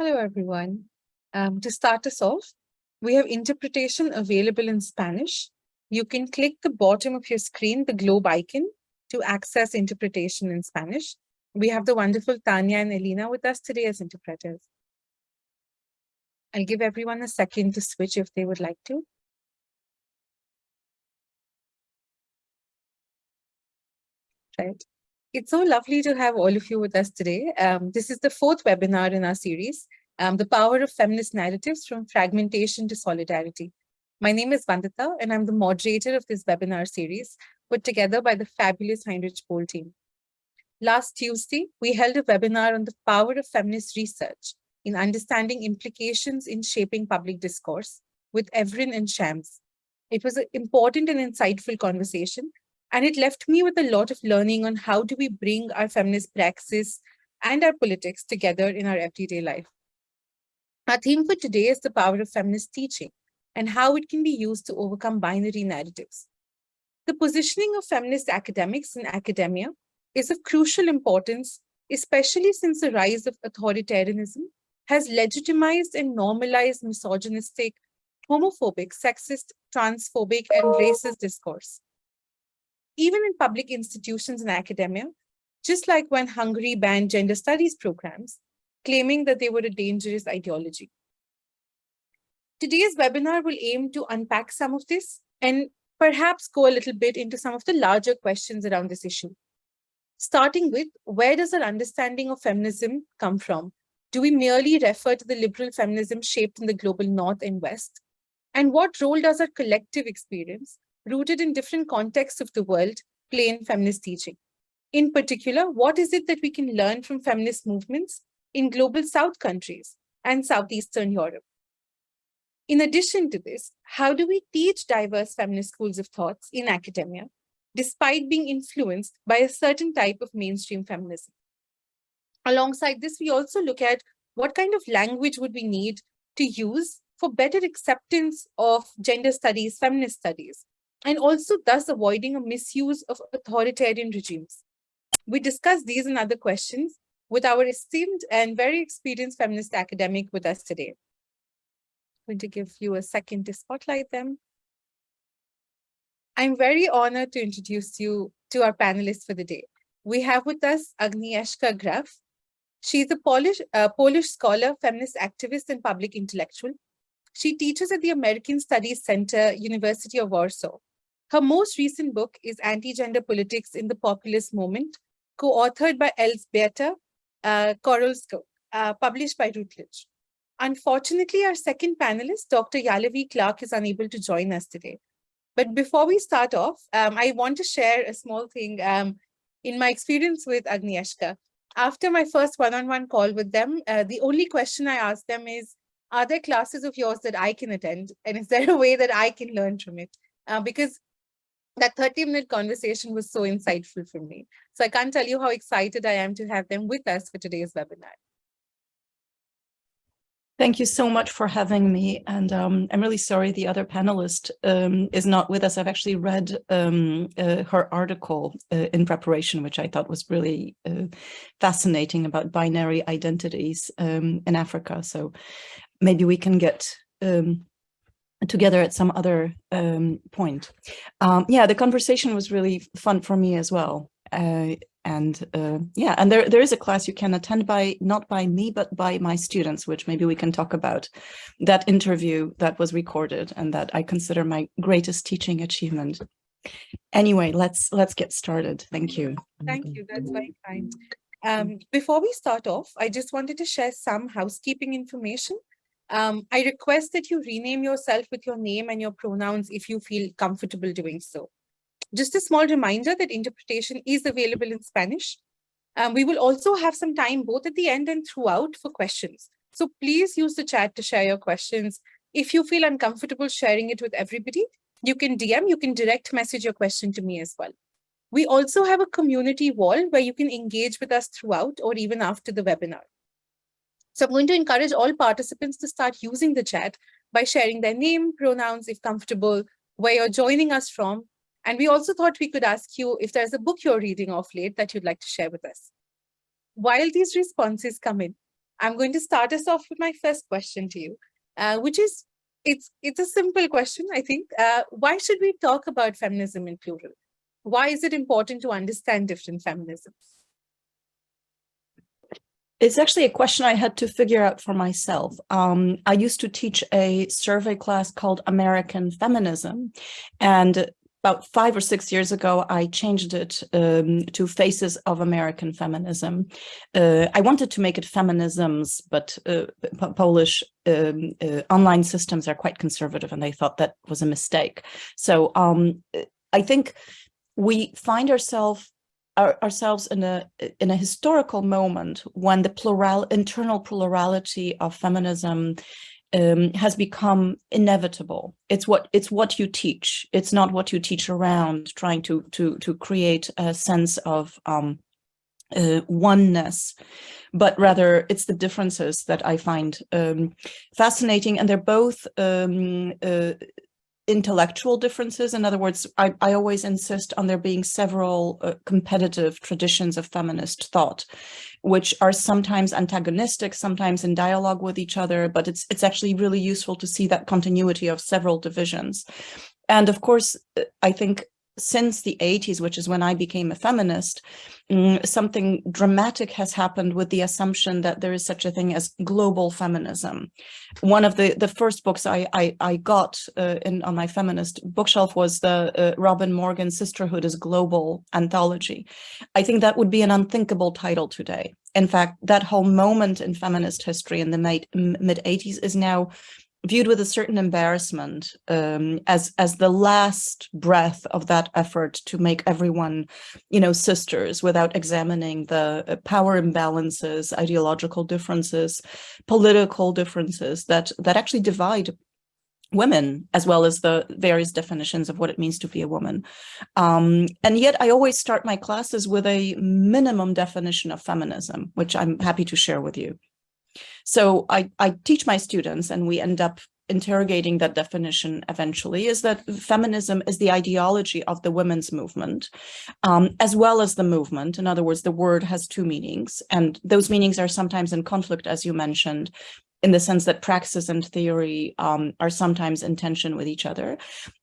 Hello, everyone. Um, to start us off, we have interpretation available in Spanish. You can click the bottom of your screen, the globe icon, to access interpretation in Spanish. We have the wonderful Tanya and Elena with us today as interpreters. I'll give everyone a second to switch if they would like to. Right. It's so lovely to have all of you with us today. Um, this is the fourth webinar in our series, um, The Power of Feminist Narratives from Fragmentation to Solidarity. My name is Vandita, and I'm the moderator of this webinar series, put together by the fabulous Heinrich Böll team. Last Tuesday, we held a webinar on the power of feminist research in understanding implications in shaping public discourse with Evren and Shams. It was an important and insightful conversation and it left me with a lot of learning on how do we bring our feminist praxis and our politics together in our everyday life. Our theme for today is the power of feminist teaching and how it can be used to overcome binary narratives. The positioning of feminist academics in academia is of crucial importance, especially since the rise of authoritarianism has legitimized and normalized misogynistic, homophobic, sexist, transphobic, and racist discourse even in public institutions and academia, just like when Hungary banned gender studies programs, claiming that they were a dangerous ideology. Today's webinar will aim to unpack some of this and perhaps go a little bit into some of the larger questions around this issue. Starting with, where does our understanding of feminism come from? Do we merely refer to the liberal feminism shaped in the global North and West? And what role does our collective experience rooted in different contexts of the world play in feminist teaching. In particular, what is it that we can learn from feminist movements in global South countries and Southeastern Europe? In addition to this, how do we teach diverse feminist schools of thoughts in academia, despite being influenced by a certain type of mainstream feminism? Alongside this, we also look at what kind of language would we need to use for better acceptance of gender studies, feminist studies, and also thus avoiding a misuse of authoritarian regimes. We discuss these and other questions with our esteemed and very experienced feminist academic with us today. I'm going to give you a second to spotlight them. I'm very honored to introduce you to our panelists for the day. We have with us Agnieszka Graff. She's a Polish, uh, Polish scholar, feminist activist, and public intellectual. She teaches at the American Studies Center, University of Warsaw. Her most recent book is Anti-Gender Politics in the Populist Moment, co-authored by Elżbieta uh, Korolczuk, uh, published by Routledge. Unfortunately, our second panelist, Dr. Yalavi Clark, is unable to join us today. But before we start off, um, I want to share a small thing um, in my experience with Agnieszka. After my first one-on-one -on -one call with them, uh, the only question I asked them is, are there classes of yours that I can attend? And is there a way that I can learn from it? Uh, because that 30 minute conversation was so insightful for me. So I can't tell you how excited I am to have them with us for today's webinar. Thank you so much for having me. And um, I'm really sorry the other panelist um, is not with us. I've actually read um, uh, her article uh, in preparation, which I thought was really uh, fascinating about binary identities um, in Africa. So maybe we can get um, together at some other um, point. Um, yeah, the conversation was really fun for me as well. Uh, and uh, yeah, and there, there is a class you can attend by, not by me, but by my students, which maybe we can talk about that interview that was recorded and that I consider my greatest teaching achievement. Anyway, let's let's get started. Thank you. Thank you. That's very kind. Um, before we start off, I just wanted to share some housekeeping information. Um, I request that you rename yourself with your name and your pronouns if you feel comfortable doing so. Just a small reminder that interpretation is available in Spanish. Um, we will also have some time both at the end and throughout for questions. So please use the chat to share your questions. If you feel uncomfortable sharing it with everybody, you can DM, you can direct message your question to me as well. We also have a community wall where you can engage with us throughout or even after the webinar. So I'm going to encourage all participants to start using the chat by sharing their name, pronouns, if comfortable, where you're joining us from. And we also thought we could ask you if there's a book you're reading off late that you'd like to share with us. While these responses come in, I'm going to start us off with my first question to you, uh, which is, it's, it's a simple question, I think. Uh, why should we talk about feminism in plural? Why is it important to understand different feminisms? It's actually a question I had to figure out for myself. Um, I used to teach a survey class called American Feminism, and about five or six years ago, I changed it um, to Faces of American Feminism. Uh, I wanted to make it feminisms, but uh, Polish um, uh, online systems are quite conservative and they thought that was a mistake. So um, I think we find ourselves our, ourselves in a in a historical moment when the plural internal plurality of feminism um, has become inevitable. It's what it's what you teach. It's not what you teach around, trying to to to create a sense of um, uh, oneness, but rather it's the differences that I find um, fascinating, and they're both um, uh, intellectual differences. In other words, I, I always insist on there being several uh, competitive traditions of feminist thought, which are sometimes antagonistic, sometimes in dialogue with each other, but it's, it's actually really useful to see that continuity of several divisions. And of course, uh, I think since the 80s, which is when I became a feminist, um, something dramatic has happened with the assumption that there is such a thing as global feminism. One of the, the first books I, I, I got uh, in on my feminist bookshelf was the uh, Robin Morgan Sisterhood is Global anthology. I think that would be an unthinkable title today. In fact, that whole moment in feminist history in the mid, mid 80s is now viewed with a certain embarrassment um, as as the last breath of that effort to make everyone, you know, sisters without examining the uh, power imbalances, ideological differences, political differences that that actually divide women as well as the various definitions of what it means to be a woman. Um, and yet I always start my classes with a minimum definition of feminism, which I'm happy to share with you. So I, I teach my students and we end up interrogating that definition eventually is that feminism is the ideology of the women's movement um, as well as the movement. In other words, the word has two meanings and those meanings are sometimes in conflict, as you mentioned, in the sense that praxis and theory um, are sometimes in tension with each other.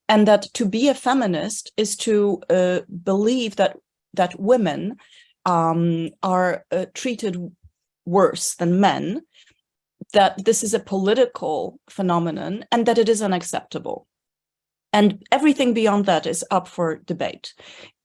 And that to be a feminist is to uh, believe that that women um, are uh, treated worse than men, that this is a political phenomenon and that it is unacceptable. And everything beyond that is up for debate,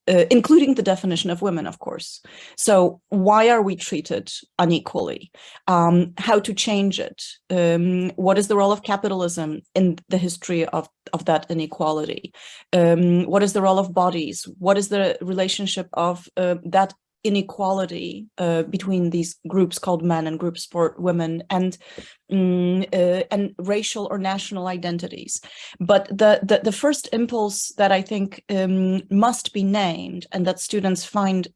uh, including the definition of women, of course. So why are we treated unequally? Um, how to change it? Um, what is the role of capitalism in the history of, of that inequality? Um, what is the role of bodies? What is the relationship of uh, that inequality uh, between these groups called men and groups for women and um, uh, and racial or national identities. But the, the, the first impulse that I think um, must be named and that students find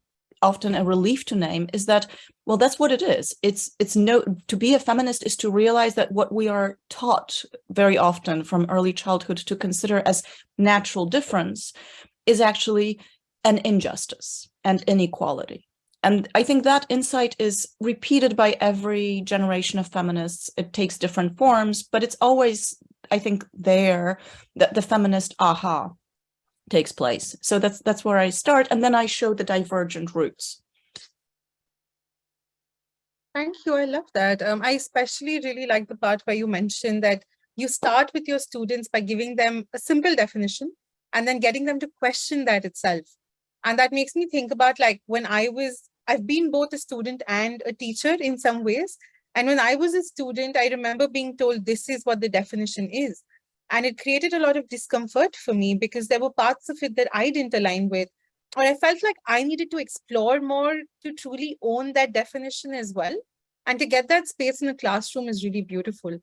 often a relief to name is that well that's what it is it's it's no to be a feminist is to realize that what we are taught very often from early childhood to consider as natural difference is actually an injustice and inequality. And I think that insight is repeated by every generation of feminists. It takes different forms, but it's always, I think, there that the feminist aha takes place. So that's that's where I start, and then I show the divergent routes. Thank you. I love that. Um, I especially really like the part where you mentioned that you start with your students by giving them a simple definition and then getting them to question that itself. And that makes me think about like when I was, I've been both a student and a teacher in some ways. And when I was a student, I remember being told this is what the definition is. And it created a lot of discomfort for me because there were parts of it that I didn't align with. Or I felt like I needed to explore more to truly own that definition as well. And to get that space in a classroom is really beautiful.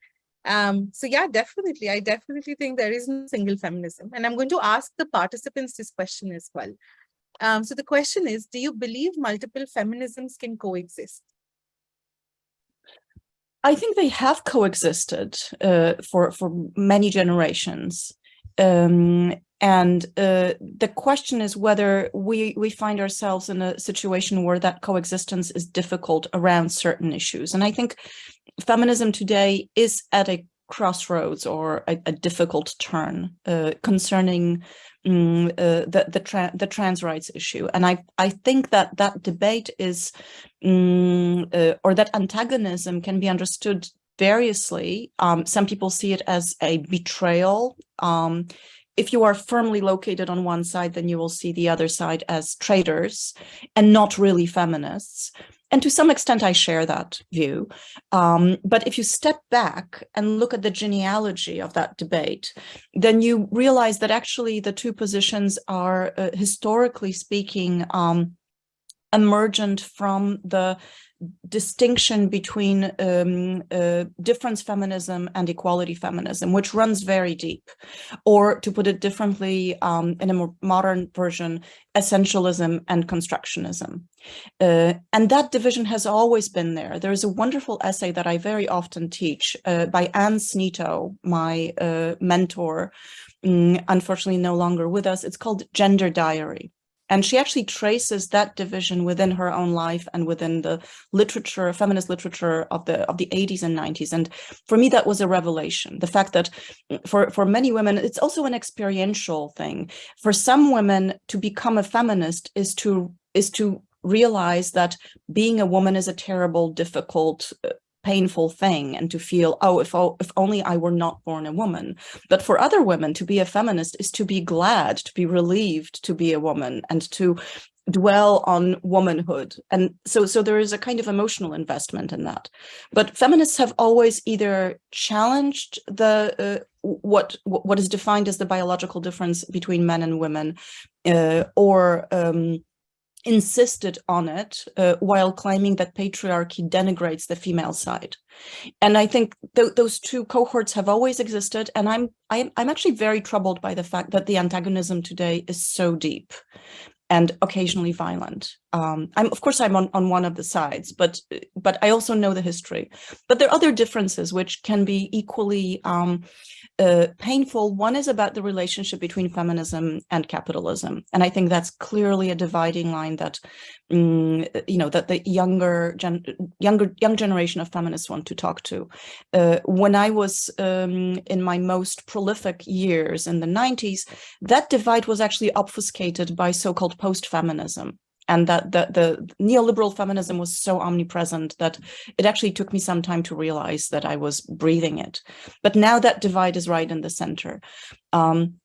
Um, so yeah, definitely. I definitely think there is no single feminism. And I'm going to ask the participants this question as well. Um, so the question is, do you believe multiple feminisms can coexist? I think they have coexisted uh, for, for many generations. Um, And uh, the question is whether we, we find ourselves in a situation where that coexistence is difficult around certain issues. And I think feminism today is at a crossroads or a, a difficult turn uh, concerning um, uh, the the, tra the, trans rights issue, and I I think that that debate is um, uh, or that antagonism can be understood variously. Um, some people see it as a betrayal. Um, if you are firmly located on one side, then you will see the other side as traitors and not really feminists. And to some extent, I share that view. Um, but if you step back and look at the genealogy of that debate, then you realize that actually the two positions are, uh, historically speaking, um, emergent from the distinction between um, uh, difference feminism and equality feminism, which runs very deep. Or to put it differently, um, in a more modern version, essentialism and constructionism. Uh, and that division has always been there. There is a wonderful essay that I very often teach uh, by Ann Snitow, my uh, mentor, um, unfortunately no longer with us. It's called Gender Diary. And she actually traces that division within her own life and within the literature, feminist literature of the of the 80s and 90s. And for me, that was a revelation. The fact that mm, for, for many women, it's also an experiential thing. For some women, to become a feminist is to is to realize that being a woman is a terrible, difficult, uh, painful thing and to feel, oh, if, if only I were not born a woman. But for other women, to be a feminist is to be glad, to be relieved to be a woman and to dwell on womanhood. And so, so there is a kind of emotional investment in that. But feminists have always either challenged the uh, what what is defined as the biological difference between men and women, uh, or um, insisted on it uh, while claiming that patriarchy denigrates the female side. And I think th those two cohorts have always existed. And I'm, I'm, I'm actually very troubled by the fact that the antagonism today is so deep and occasionally violent. Um, I'm, of course, I'm on, on one of the sides, but but I also know the history. But there are other differences which can be equally um, uh, painful. One is about the relationship between feminism and capitalism. And I think that's clearly a dividing line that, um, you know, that the younger, gen younger, young generation of feminists want to talk to. Uh, when I was um, in my most prolific years in the 90s, that divide was actually obfuscated by so-called post-feminism and that the, the neoliberal feminism was so omnipresent that it actually took me some time to realize that I was breathing it. But now that divide is right in the center. Um,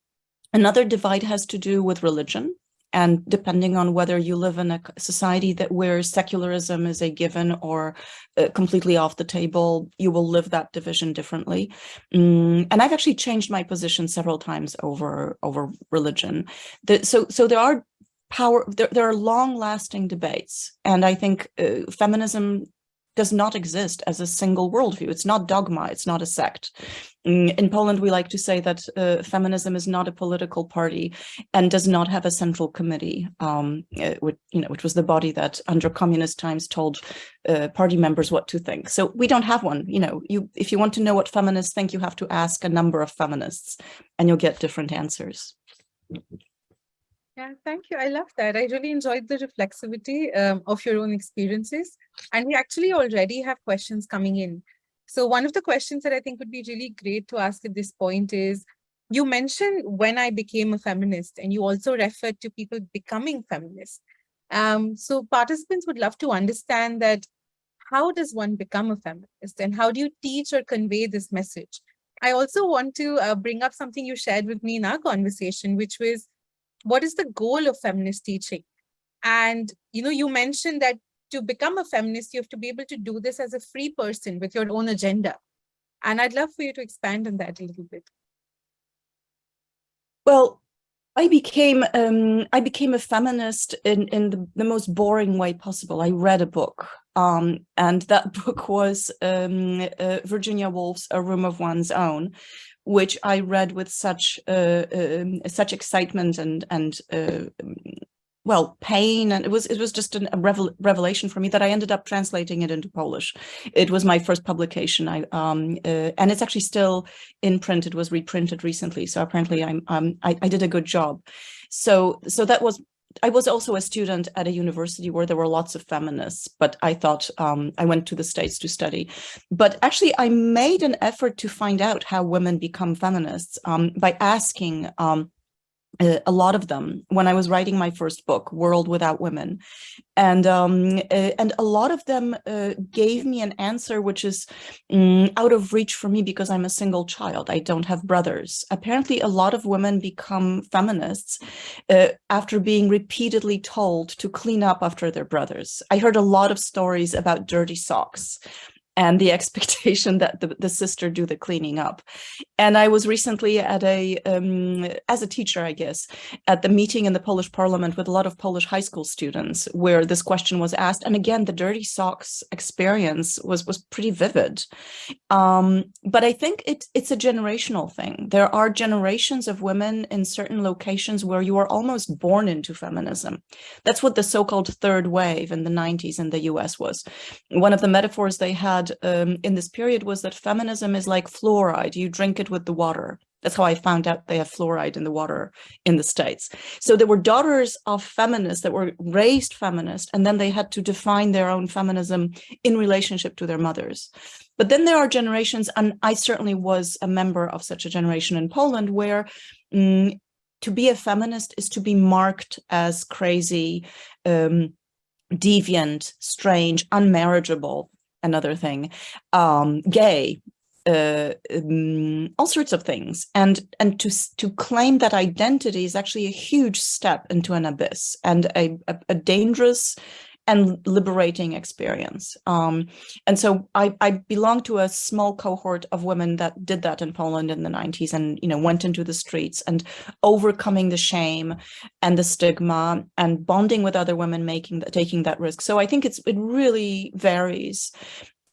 another divide has to do with religion. And depending on whether you live in a society that where secularism is a given or uh, completely off the table, you will live that division differently. Mm, and I've actually changed my position several times over over religion. The, so so there are power, there, there are long lasting debates. And I think uh, feminism does not exist as a single worldview. It's not dogma, it's not a sect. Mm, in Poland, we like to say that uh, feminism is not a political party and does not have a central committee, um, uh, which, you know, which was the body that under communist times told uh, party members what to think. So we don't have one. You know, you if you want to know what feminists think, you have to ask a number of feminists and you'll get different answers. Yeah, thank you. I love that. I really enjoyed the reflexivity um, of your own experiences. And we actually already have questions coming in. So one of the questions that I think would be really great to ask at this point is, you mentioned when I became a feminist, and you also referred to people becoming feminist. Um, so participants would love to understand that how does one become a feminist and how do you teach or convey this message? I also want to uh, bring up something you shared with me in our conversation, which was what is the goal of feminist teaching? And, you know, you mentioned that to become a feminist, you have to be able to do this as a free person with your own agenda. And I'd love for you to expand on that a little bit. Well, I became um, I became a feminist in in the, the, most boring way possible. I read a book, um, and that book was um, uh, Virginia Woolf's A Room of One's Own, which I read with such uh, um, such excitement and and uh, well pain and it was it was just a revel, revelation for me that I ended up translating it into Polish. It was my first publication. I um uh, and it's actually still in print. It was reprinted recently, so apparently I'm um I, I did a good job. So so that was I was also a student at a university where there were lots of feminists, but I thought um, I went to the States to study. But actually, I made an effort to find out how women become feminists um, by asking um, a lot of them when I was writing my first book, World Without Women. And um, and a lot of them uh, gave me an answer which is um, out of reach for me because I'm a single child. I don't have brothers. Apparently, a lot of women become feminists uh, after being repeatedly told to clean up after their brothers. I heard a lot of stories about dirty socks and the expectation that the, the sister do the cleaning up. And I was recently at a, um, as a teacher, I guess, at the meeting in the Polish parliament with a lot of Polish high school students where this question was asked. And again, the dirty socks experience was, was pretty vivid. Um, but I think it, it's a generational thing. There are generations of women in certain locations where you are almost born into feminism. That's what the so-called third wave in the 90s in the US was. One of the metaphors they had um, in this period was that feminism is like fluoride. You drink it with the water. That's how I found out they have fluoride in the water in the States. So there were daughters of feminists that were raised feminist, and then they had to define their own feminism in relationship to their mothers. But then there are generations, and I certainly was a member of such a generation in Poland, where um, to be a feminist is to be marked as crazy, um, deviant, strange, unmarriageable, another thing, um, gay, uh, um, all sorts of things. And and to to claim that identity is actually a huge step into an abyss and a, a, a dangerous and liberating experience. Um, and so I, I belong to a small cohort of women that did that in Poland in the 90s and, you know, went into the streets and overcoming the shame and the stigma and bonding with other women making that, taking that risk. So I think it's, it really varies.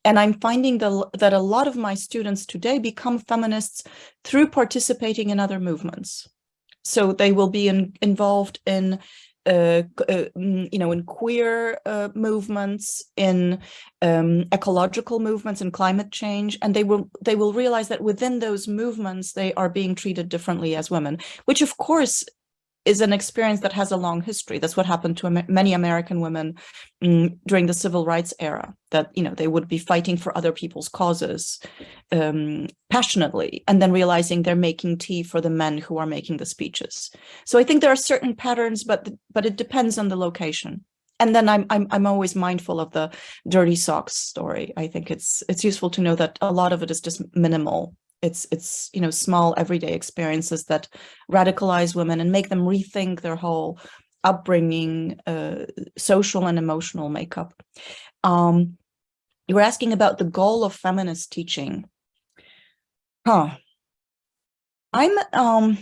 And I'm finding the, that a lot of my students today become feminists through participating in other movements. So they will be in, involved in uh, uh, mm, you know, in queer uh, movements, in um, ecological movements and climate change, and they will they will realize that within those movements they are being treated differently as women, which of course is an experience that has a long history. That's what happened to many American women um, during the civil rights era, that, you know, they would be fighting for other people's causes um, passionately, and then realizing they're making tea for the men who are making the speeches. So I think there are certain patterns, but but it depends on the location. And then I'm I'm I'm always mindful of the dirty socks story. I think it's it's useful to know that a lot of it is just minimal it's it's you know small everyday experiences that radicalize women and make them rethink their whole upbringing uh, social and emotional makeup. Um, you were asking about the goal of feminist teaching. Huh. I'm um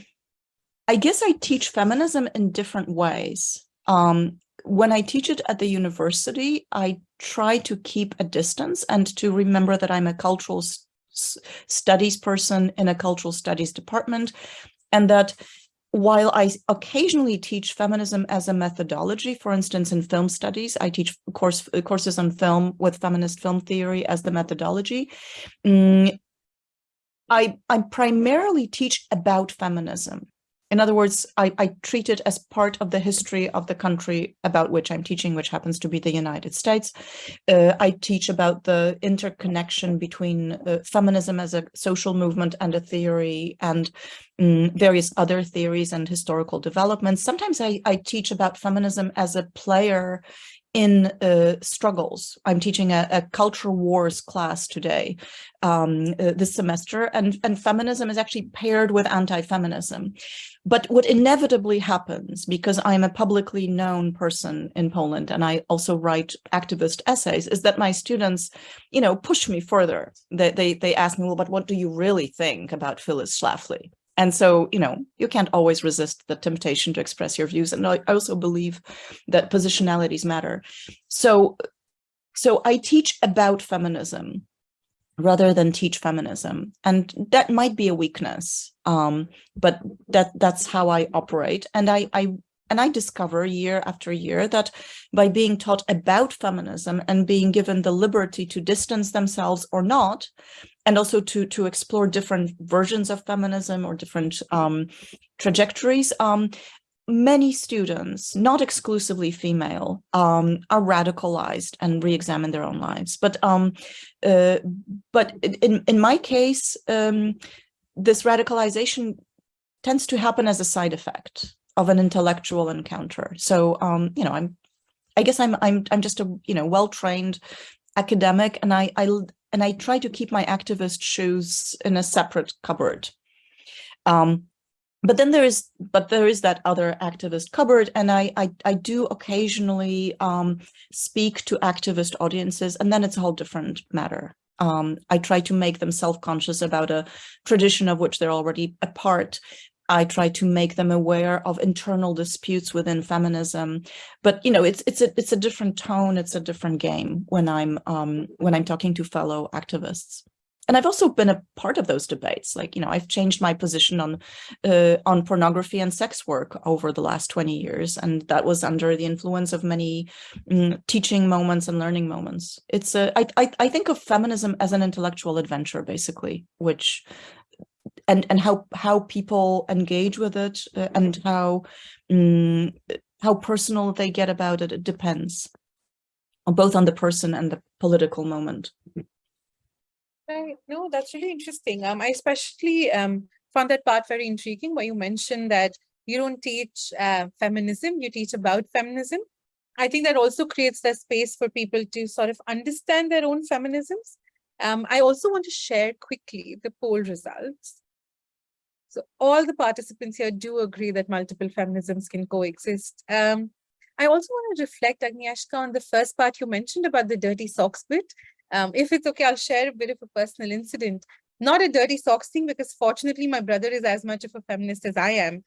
i guess i teach feminism in different ways. Um when I teach it at the university, I try to keep a distance and to remember that I'm a cultural studies person in a cultural studies department, and that while I occasionally teach feminism as a methodology, for instance, in film studies, I teach course, courses on film with feminist film theory as the methodology. Um, I, I primarily teach about feminism. In other words, I, I, treat it as part of the history of the country about which I'm teaching, which happens to be the United States. Uh, I teach about the interconnection between uh, feminism as a social movement and a theory and um, various other theories and historical developments. Sometimes I, I teach about feminism as a player in uh, struggles. I'm teaching a, a, cultural wars class today, um, uh, this semester, and, and feminism is actually paired with anti-feminism. But what inevitably happens, because I'm a publicly known person in Poland and I also write activist essays, is that my students, you know, push me further. They, they, they ask me, well, but what do you really think about Phyllis Schlafly? And so, you know, you can't always resist the temptation to express your views. And I also believe that positionalities matter. So, so I teach about feminism rather than teach feminism. And that might be a weakness, um, but that that's how I operate. And I, I and I discover year after year that by being taught about feminism and being given the liberty to distance themselves or not, and also to, to explore different versions of feminism or different um, trajectories, um, many students, not exclusively female, um, are radicalized and re-examine their own lives. But um, uh, but in, in my case, um, this radicalization tends to happen as a side effect of an intellectual encounter. So, um, you know, I'm, I guess I'm, I'm, I'm just a, you know, well-trained academic and I, I, and I try to keep my activist shoes in a separate cupboard. Um, but then there is, but there is that other activist cupboard, and I, I, I do occasionally um, speak to activist audiences, and then it's a whole different matter. Um, I try to make them self-conscious about a tradition of which they're already a part, I try to make them aware of internal disputes within feminism. But you know, it's it's a it's a different tone, it's a different game when I'm um, when I'm talking to fellow activists. And I've also been a part of those debates. Like, you know, I've changed my position on uh, on pornography and sex work over the last 20 years. And that was under the influence of many mm, teaching moments and learning moments. It's a, I, I, I think of feminism as an intellectual adventure, basically, which and and how how people engage with it uh, and how um, how personal they get about it it depends on both on the person and the political moment right no that's really interesting um i especially um found that part very intriguing where you mentioned that you don't teach uh, feminism you teach about feminism i think that also creates the space for people to sort of understand their own feminisms um, I also want to share quickly the poll results. So all the participants here do agree that multiple feminisms can coexist. Um, I also want to reflect, Agnieszka, on the first part you mentioned about the dirty socks bit. Um, if it's okay, I'll share a bit of a personal incident. Not a dirty socks thing, because fortunately my brother is as much of a feminist as I am.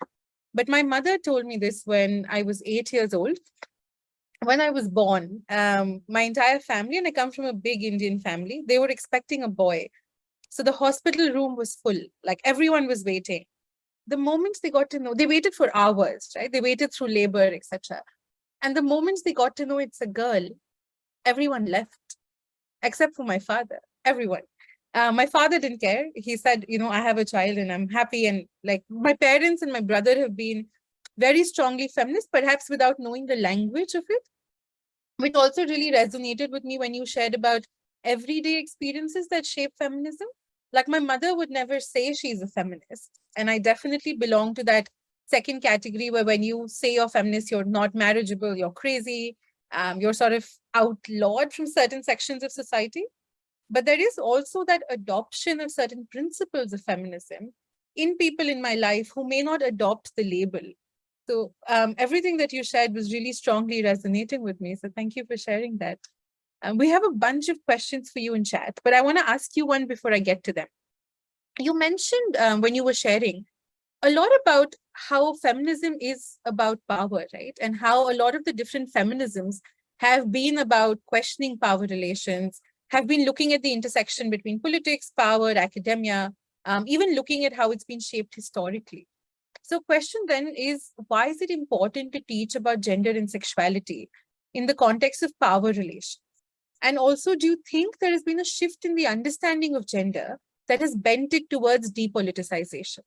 But my mother told me this when I was eight years old. When I was born, um, my entire family, and I come from a big Indian family, they were expecting a boy. So the hospital room was full, like everyone was waiting. The moment they got to know, they waited for hours, right? They waited through labor, etc. And the moment they got to know it's a girl, everyone left, except for my father, everyone. Uh, my father didn't care. He said, you know, I have a child and I'm happy. And like my parents and my brother have been very strongly feminist, perhaps without knowing the language of it, which also really resonated with me when you shared about everyday experiences that shape feminism. Like my mother would never say she's a feminist. And I definitely belong to that second category where when you say you're feminist, you're not marriageable, you're crazy, um, you're sort of outlawed from certain sections of society. But there is also that adoption of certain principles of feminism in people in my life who may not adopt the label. So um, everything that you shared was really strongly resonating with me. So thank you for sharing that. Um, we have a bunch of questions for you in chat, but I want to ask you one before I get to them. You mentioned um, when you were sharing a lot about how feminism is about power, right? And how a lot of the different feminisms have been about questioning power relations, have been looking at the intersection between politics, power, academia, um, even looking at how it's been shaped historically. So question then is, why is it important to teach about gender and sexuality in the context of power relations? And also, do you think there has been a shift in the understanding of gender that has bent it towards depoliticization?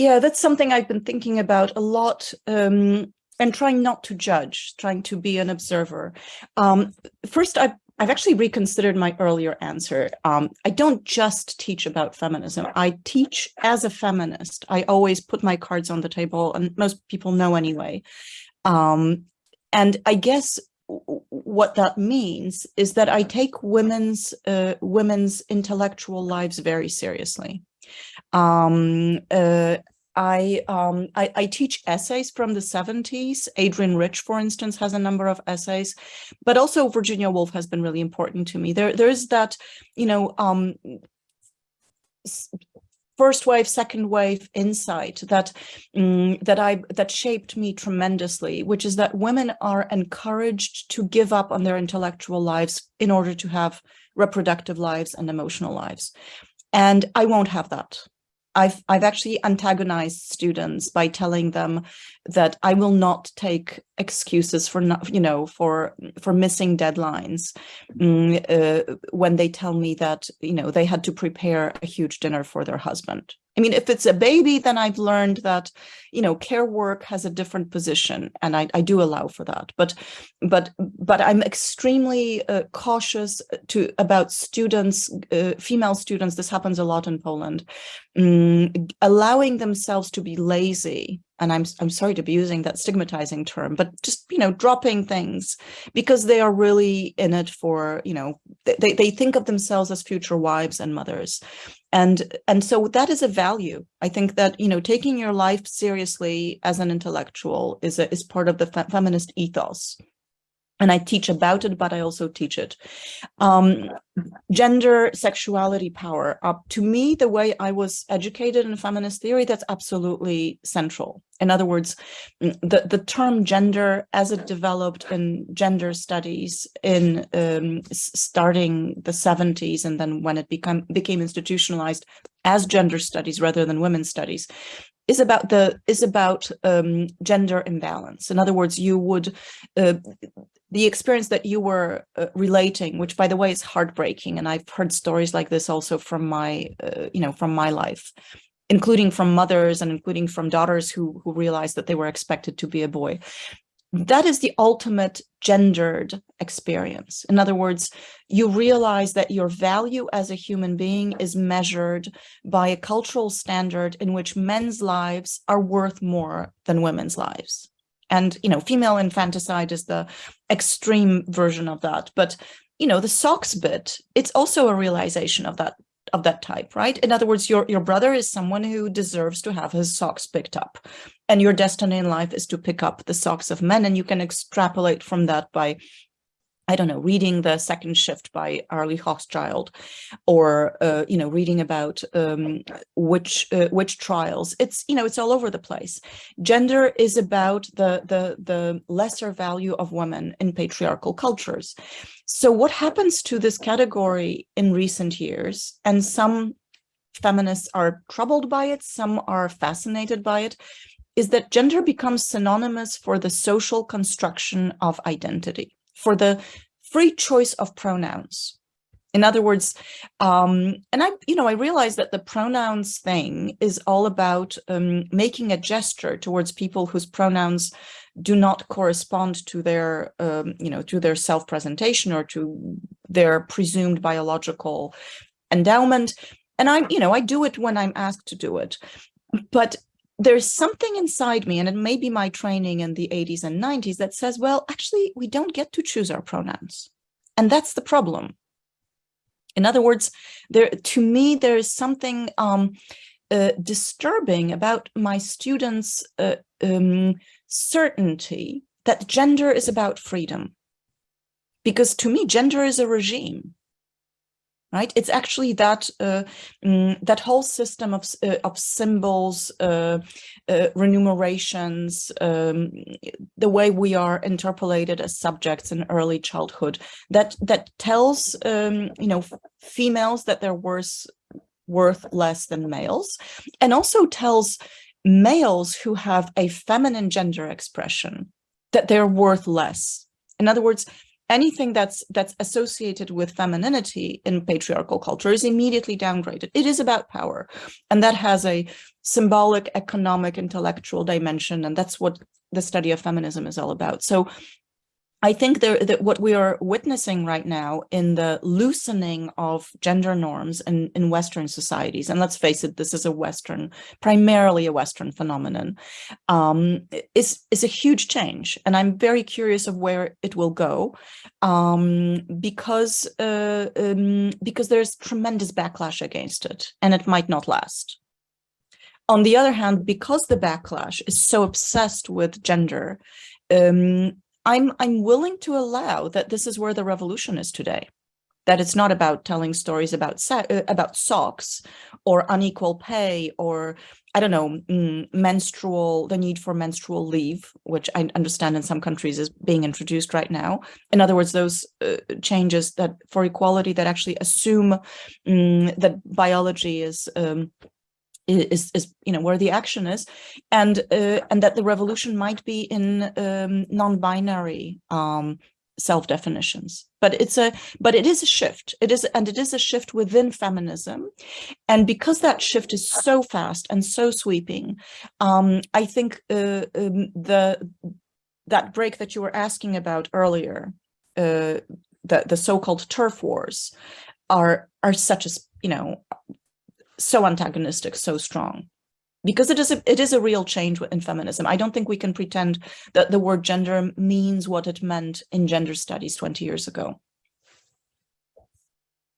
Yeah, that's something I've been thinking about a lot um, and trying not to judge, trying to be an observer. Um, first, I've, I've actually reconsidered my earlier answer. Um, I don't just teach about feminism. I teach as a feminist. I always put my cards on the table, and most people know anyway. Um, and I guess what that means is that I take women's uh, women's intellectual lives very seriously. Um, uh, I, um, I, I teach essays from the 70s. Adrienne Rich, for instance, has a number of essays, but also Virginia Woolf has been really important to me. There, there is that, you know, um, first wave, second wave insight that um, that I that shaped me tremendously, which is that women are encouraged to give up on their intellectual lives in order to have reproductive lives and emotional lives. And I won't have that. I've I've actually antagonized students by telling them that I will not take excuses for not you know for for missing deadlines mm, uh, when they tell me that you know they had to prepare a huge dinner for their husband. I mean, if it's a baby, then I've learned that, you know, care work has a different position, and I, I do allow for that. But, but, but I'm extremely uh, cautious to about students, uh, female students. This happens a lot in Poland, um, allowing themselves to be lazy and I'm, I'm sorry to be using that stigmatizing term, but just, you know, dropping things because they are really in it for, you know, they, they think of themselves as future wives and mothers. And, and so that is a value. I think that, you know, taking your life seriously as an intellectual is, a, is part of the fe feminist ethos and I teach about it, but I also teach it. Um, gender, sexuality, power. Uh, to me, the way I was educated in feminist theory, that's absolutely central. In other words, mm, the, the term gender as it developed in gender studies in um, starting the 70s and then when it become, became institutionalized as gender studies rather than women's studies, is about the is about um, gender imbalance. In other words, you would uh, the experience that you were uh, relating, which by the way is heartbreaking, and I've heard stories like this also from my, uh, you know, from my life, including from mothers and including from daughters who who realized that they were expected to be a boy. That is the ultimate gendered experience. In other words, you realize that your value as a human being is measured by a cultural standard in which men's lives are worth more than women's lives. And, you know, female infanticide is the extreme version of that. But, you know, the socks bit, it's also a realization of that of that type, right? In other words, your, your brother is someone who deserves to have his socks picked up. And your destiny in life is to pick up the socks of men. And you can extrapolate from that by I don't know, reading the second shift by Arlie Hochschild, or uh, you know, reading about um, which uh, witch trials. It's you know, it's all over the place. Gender is about the the the lesser value of women in patriarchal cultures. So what happens to this category in recent years? And some feminists are troubled by it, some are fascinated by it, is that gender becomes synonymous for the social construction of identity for the free choice of pronouns. In other words, um, and I, you know, I realize that the pronouns thing is all about um, making a gesture towards people whose pronouns do not correspond to their, um, you know, to their self-presentation or to their presumed biological endowment. And I, you know, I do it when I'm asked to do it. But there's something inside me, and it may be my training in the 80s and 90s that says, well, actually, we don't get to choose our pronouns. And that's the problem. In other words, there to me, there is something um, uh, disturbing about my students' uh, um, certainty that gender is about freedom. Because to me, gender is a regime right? It's actually that uh, mm, that whole system of uh, of symbols, uh, uh remunerations, um, the way we are interpellated as subjects in early childhood that that tells um, you know females that they're worth worth less than males, and also tells males who have a feminine gender expression that they're worth less. In other words, anything that's that's associated with femininity in patriarchal culture is immediately downgraded. It is about power, and that has a symbolic, economic, intellectual dimension, and that's what the study of feminism is all about. So I think there, that what we are witnessing right now in the loosening of gender norms in, in Western societies, and let's face it, this is a Western, primarily a Western phenomenon, um, is, is a huge change. And I'm very curious of where it will go um, because, uh, um, because there's tremendous backlash against it and it might not last. On the other hand, because the backlash is so obsessed with gender, um, I'm I'm willing to allow that this is where the revolution is today. That it's not about telling stories about uh, about socks or unequal pay or I don't know mm, menstrual the need for menstrual leave, which I understand in some countries is being introduced right now. In other words, those uh, changes that for equality that actually assume mm, that biology is um, is, is you know where the action is and uh, and that the revolution might be in um, non-binary um, self-definitions. But it's a but it is a shift. It is and it is a shift within feminism. And because that shift is so fast and so sweeping um, i think uh, um, the that break that you were asking about earlier uh, the the so-called TERF wars are are such as you know so antagonistic, so strong. Because it is a, it is a real change in feminism. I don't think we can pretend that the word gender means what it meant in gender studies 20 years ago.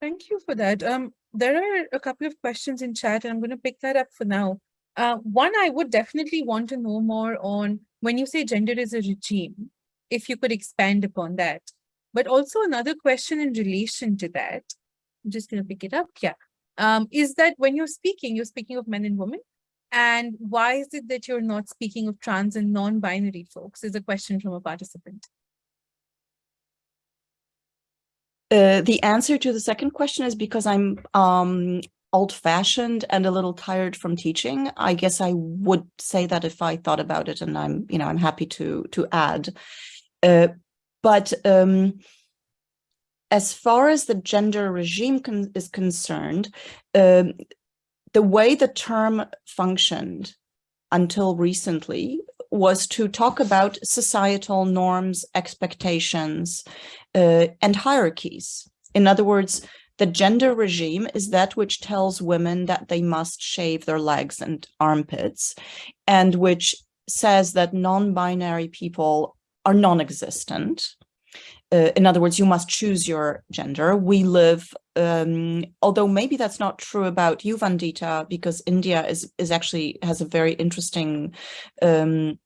Thank you for that. Um, there are a couple of questions in chat, and I'm going to pick that up for now. Uh, one, I would definitely want to know more on when you say gender is a regime, if you could expand upon that. But also another question in relation to that. I'm just going to pick it up. Yeah um, is that when you're speaking, you're speaking of men and women. And why is it that you're not speaking of trans and non-binary folks is a question from a participant. Uh, the answer to the second question is because I'm um, old-fashioned and a little tired from teaching. I guess I would say that if I thought about it, and I'm, you know, I'm happy to to add. Uh, but um, as far as the gender regime con is concerned, um, the way the term functioned until recently was to talk about societal norms, expectations, uh, and hierarchies. In other words, the gender regime is that which tells women that they must shave their legs and armpits, and which says that non-binary people are non-existent, uh, in other words, you must choose your gender. We live, um, although maybe that's not true about you, Vandita, because India is is actually has a very interesting um,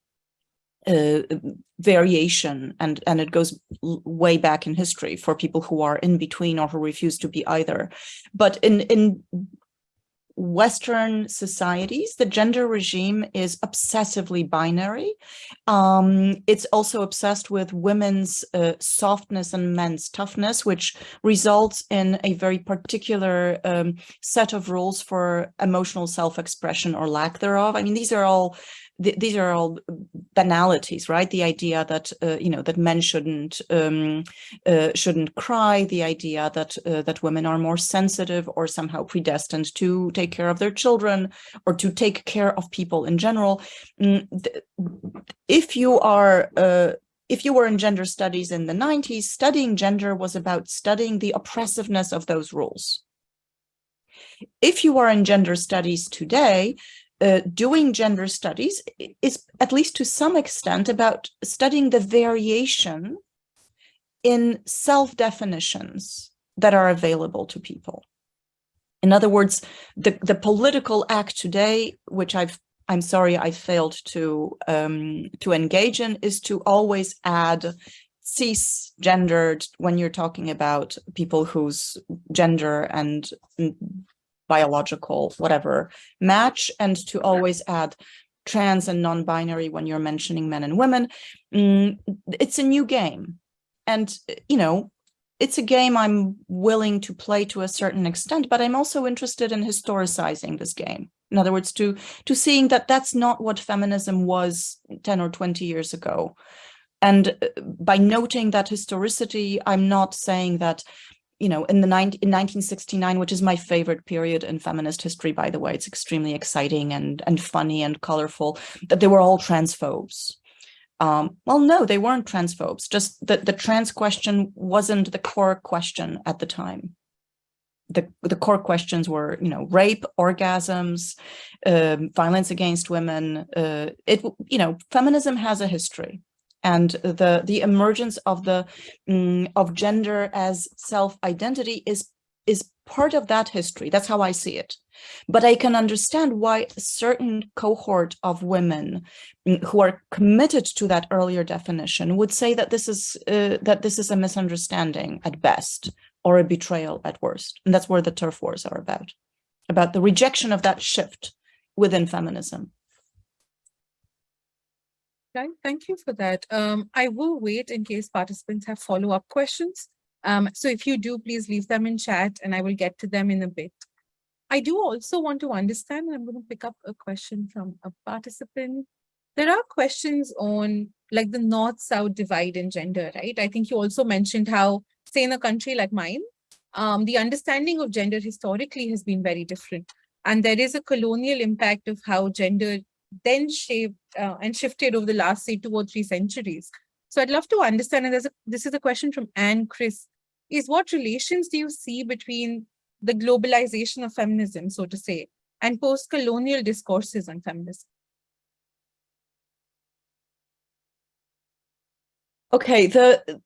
uh, variation and and it goes way back in history for people who are in between or who refuse to be either. But in in Western societies, the gender regime is obsessively binary. Um, it's also obsessed with women's uh, softness and men's toughness, which results in a very particular um, set of rules for emotional self-expression or lack thereof. I mean, these are all th these are all banalities, right? The idea that uh, you know that men shouldn't um, uh, shouldn't cry, the idea that uh, that women are more sensitive or somehow predestined to take care of their children or to take care of people in general. Mm, if you are uh, if you were in gender studies in the 90s, studying gender was about studying the oppressiveness of those rules. If you are in gender studies today, uh, doing gender studies is at least to some extent about studying the variation in self-definitions that are available to people. In other words, the, the political act today, which I've I'm sorry I failed to um, to engage in, is to always add cisgendered when you're talking about people whose gender and biological, whatever, match and to always add trans and non-binary when you're mentioning men and women. Mm, it's a new game. And, you know, it's a game I'm willing to play to a certain extent, but I'm also interested in historicizing this game. In other words, to, to seeing that that's not what feminism was 10 or 20 years ago. And uh, by noting that historicity, I'm not saying that you know, in the 19, in 1969, which is my favorite period in feminist history, by the way, it's extremely exciting and, and funny and colorful, that they were all transphobes. Um, well, no, they weren't transphobes, just that the trans question wasn't the core question at the time. The, the core questions were, you know, rape, orgasms, um, violence against women. Uh, it, you know, feminism has a history and the the emergence of the um, of gender as self-identity is is part of that history. That's how i see it. But i can understand why a certain cohort of women mm, who are committed to that earlier definition would say that this is uh, that this is a misunderstanding at best or a betrayal at worst. And that's where the TERF wars are about about the rejection of that shift within feminism Thank you for that. Um, I will wait in case participants have follow-up questions. Um, so if you do, please leave them in chat and I will get to them in a bit. I do also want to understand, and I'm going to pick up a question from a participant. There are questions on like the north-south divide in gender, right? I think you also mentioned how, say in a country like mine, um, the understanding of gender historically has been very different. And there is a colonial impact of how gender then shaped uh, and shifted over the last, say, two or three centuries. So I'd love to understand, and a, this is a question from Anne Chris, is what relations do you see between the globalization of feminism, so to say, and post-colonial discourses on feminism? Okay, the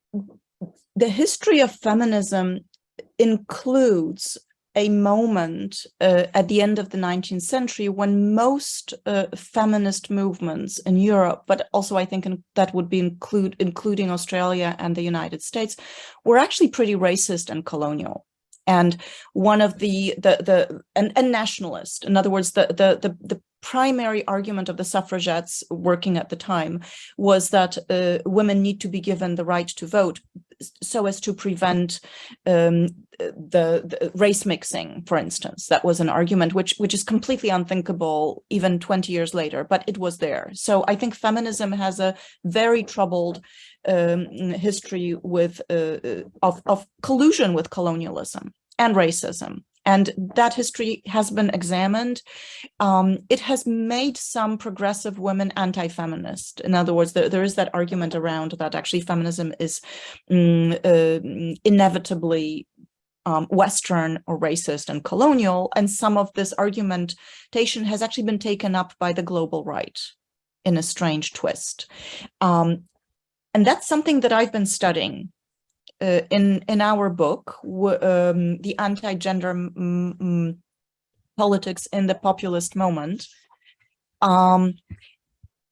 the history of feminism includes a moment uh, at the end of the 19th century when most uh, feminist movements in Europe, but also I think in, that would be include including Australia and the United States, were actually pretty racist and colonial. And one of the the the and, and nationalist, in other words, the the the, the primary argument of the suffragettes working at the time was that uh, women need to be given the right to vote so as to prevent um, the, the, race mixing, for instance. That was an argument which, which is completely unthinkable even 20 years later, but it was there. So I think feminism has a very troubled um, history with uh, uh of, of collusion with colonialism and racism and that history has been examined. Um, it has made some progressive women anti-feminist. In other words, there, there is that argument around that actually feminism is um, uh, inevitably um, Western or racist and colonial, and some of this argumentation has actually been taken up by the global right in a strange twist. Um, and that's something that I've been studying uh, in in our book, um, the anti-gender politics in the populist moment, um,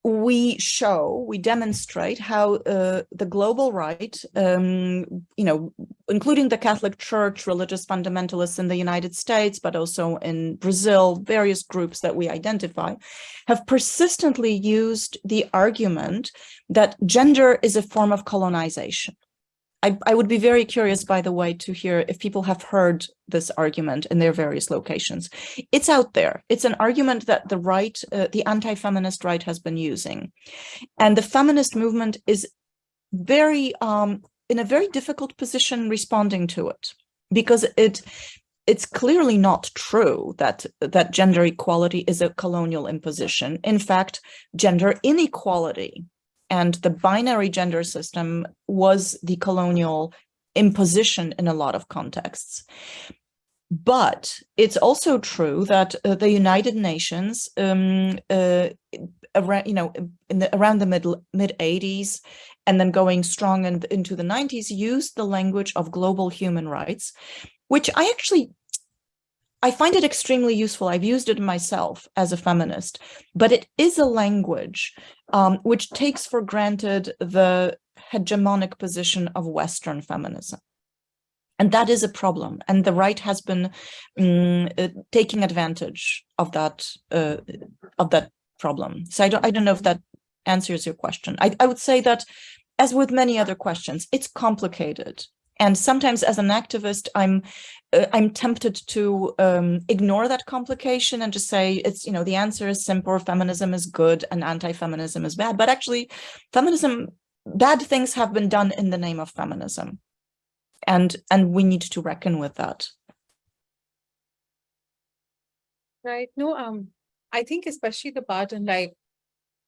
we show, we demonstrate how uh, the global right, um, you know, including the Catholic Church, religious fundamentalists in the United States, but also in Brazil, various groups that we identify, have persistently used the argument that gender is a form of colonization. I, I would be very curious, by the way, to hear if people have heard this argument in their various locations. It's out there. It's an argument that the right, uh, the anti-feminist right has been using. And the feminist movement is very, um, in a very difficult position responding to it because it it's clearly not true that that gender equality is a colonial imposition. In fact, gender inequality and the binary gender system was the colonial imposition in a lot of contexts. But it's also true that uh, the United Nations, um, uh, around, you know, the, around the mid mid 80s, and then going strong in, into the 90s, used the language of global human rights, which I actually I find it extremely useful. I've used it myself as a feminist, but it is a language um, which takes for granted the hegemonic position of Western feminism. And that is a problem. And the right has been um, uh, taking advantage of that uh, of that problem. So I don't I don't know if that answers your question. I, I would say that as with many other questions, it's complicated. And sometimes as an activist, I'm uh, I'm tempted to um, ignore that complication and just say it's, you know, the answer is simple, feminism is good and anti-feminism is bad. But actually, feminism, bad things have been done in the name of feminism. And, and we need to reckon with that. Right. No, um, I think especially the part on like,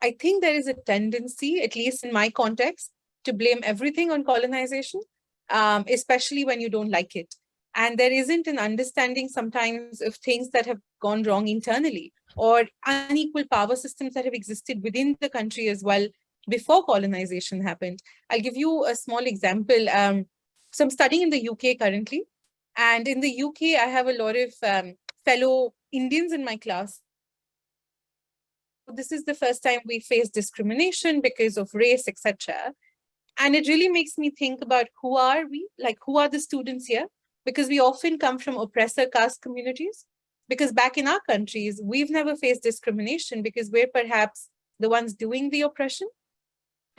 I think there is a tendency, at least in my context, to blame everything on colonization, um, especially when you don't like it and there isn't an understanding sometimes of things that have gone wrong internally or unequal power systems that have existed within the country as well before colonization happened. I'll give you a small example. Um, so I'm studying in the UK currently, and in the UK, I have a lot of um, fellow Indians in my class. This is the first time we face discrimination because of race, etc. And it really makes me think about who are we, like who are the students here? because we often come from oppressor caste communities. Because back in our countries, we've never faced discrimination because we're perhaps the ones doing the oppression.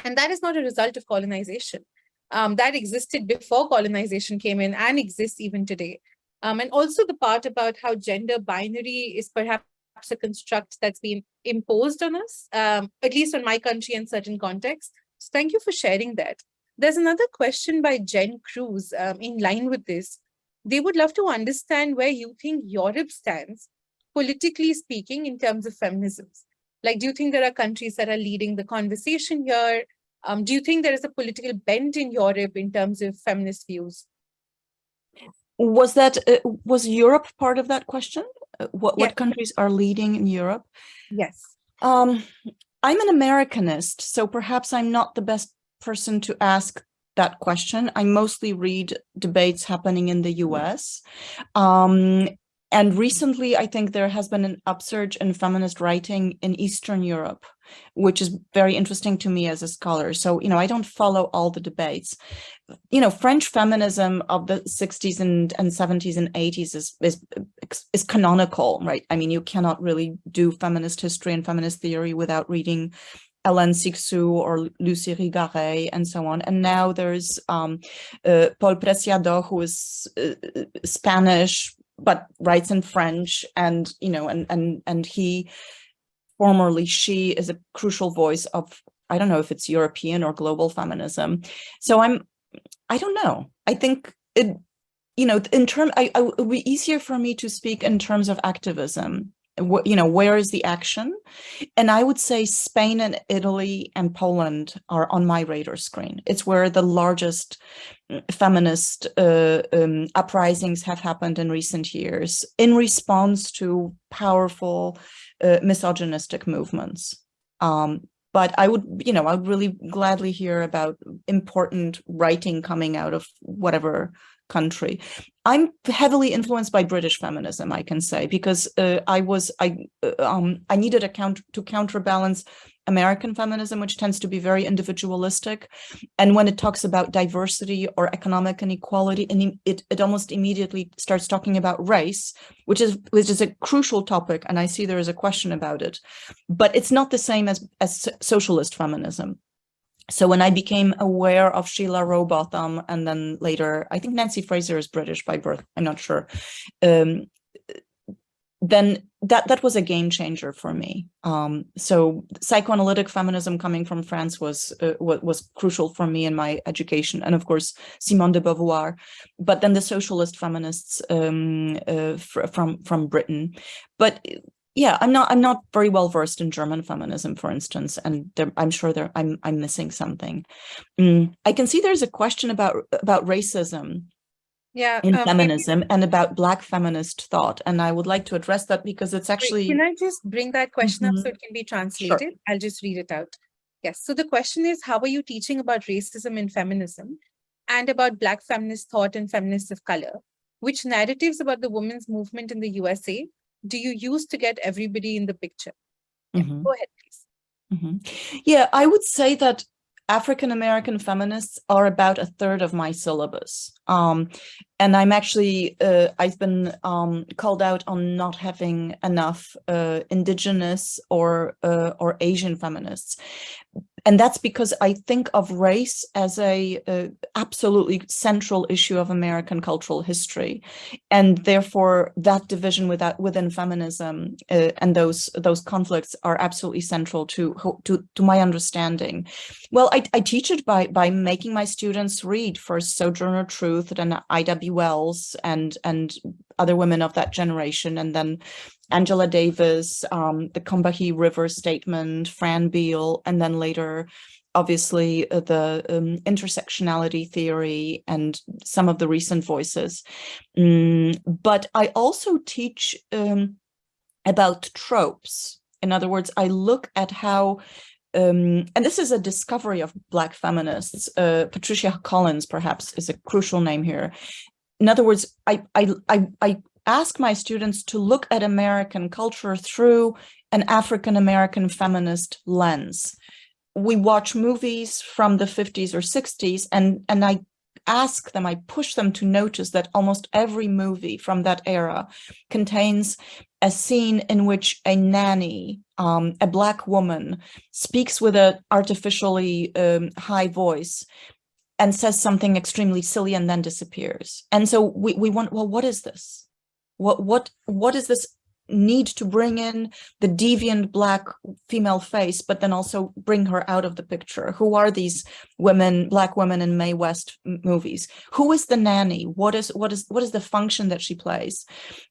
And that is not a result of colonization. Um, that existed before colonization came in and exists even today. Um, and also the part about how gender binary is perhaps a construct that's been imposed on us, um, at least on my country in certain contexts. So thank you for sharing that. There's another question by Jen Cruz um, in line with this. They would love to understand where you think Europe stands, politically speaking, in terms of feminism. Like, do you think there are countries that are leading the conversation here? Um, do you think there is a political bent in Europe in terms of feminist views? Was that uh, was Europe part of that question? Uh, what Yes. what countries are leading in Europe? Yes. Um, I'm an Americanist, so perhaps I'm not the best person to ask that question. I mostly read debates happening in the US. Um, and recently, I think there has been an upsurge in feminist writing in Eastern Europe, which is very interesting to me as a scholar. So, you know, I don't follow all the debates. You know, French feminism of the 60s and, and 70s and 80s is, is, is canonical, right? I mean, you cannot really do feminist history and feminist theory without reading Hélène Cixous or Luce Irigaray and so on. And now there's um, uh, Paul Preciado, who is uh, Spanish, but writes in French. And, you know, and, and, and he, formerly she, is a crucial voice of, I don't know if it's European or global feminism. So I'm, I don't know. I think it, you know, in term, I, I, it would be easier for me to speak in terms of activism you know where is the action and i would say spain and italy and poland are on my radar screen it's where the largest feminist uh, um, uprisings have happened in recent years in response to powerful uh, misogynistic movements. Um, but I would, you know, I would really gladly hear about important writing coming out of whatever country. I'm heavily influenced by British feminism, I can say, because uh, I was I uh, um, I needed a count to counterbalance American feminism, which tends to be very individualistic, and when it talks about diversity or economic inequality, and it it almost immediately starts talking about race, which is which is a crucial topic, and I see there is a question about it, but it's not the same as as socialist feminism. So when I became aware of Sheila Rowbotham and then later, I think Nancy Fraser is British by birth, I'm not sure. Um, then that that was a game changer for me. Um, so psychoanalytic feminism coming from France was, uh, was was crucial for me in my education, and of course Simone de Beauvoir. But then the socialist feminists um, uh, fr from from Britain. But yeah, I'm not I'm not very well versed in German feminism, for instance, and there, I'm sure there I'm I'm missing something. Mm, I can see there's a question about about racism Yeah. in um, feminism and about Black feminist thought, and I would like to address that because it's actually Can I just bring that question up Mhm. so it can be translated? I'll just read it out. Yes. So the question is, how are you teaching about racism in feminism and about Black feminist thought and feminists of color? Which narratives about the women's movement in the USA do you use to get everybody in the picture? Yeah, Mhm. Go ahead, please. Mhm. Yeah, I would say that African American feminists are about a third of my syllabus. Um, and I'm actually, uh, I've been um, called out on not having enough uh, indigenous or uh, or Asian feminists. And that's because I think of race as a, uh absolutely central issue of American cultural history. And therefore that division within feminism uh, and those those conflicts are absolutely central to, to, to my understanding. Well, I, I teach it by by making my students read first Sojourner Truth and Ida B. Wells and and other women of that generation, and then Angela Davis, um, the Combahee River Statement, Fran Beal, and then later, obviously, uh, the um, intersectionality theory and some of the recent voices. Mm, but I also teach um, about tropes. In other words, I look at how um, and this is a discovery of Black feminists. Uh, Patricia Collins, perhaps, is a crucial name here. In other words, I, I, I, I ask my students to look at American culture through an African American feminist lens. We watch movies from the 50s or 60s, and, and I ask them, I push them to notice that almost every movie from that era contains a scene in which a nanny, um, a black woman, speaks with an artificially um, high voice and says something extremely silly and then disappears. And so we, we want, well, what is this? What, what, what is this need to bring in the deviant black female face, but then also bring her out of the picture. Who are these women, black women in Mae West movies? Who is the nanny? What is what is what is the function that she plays?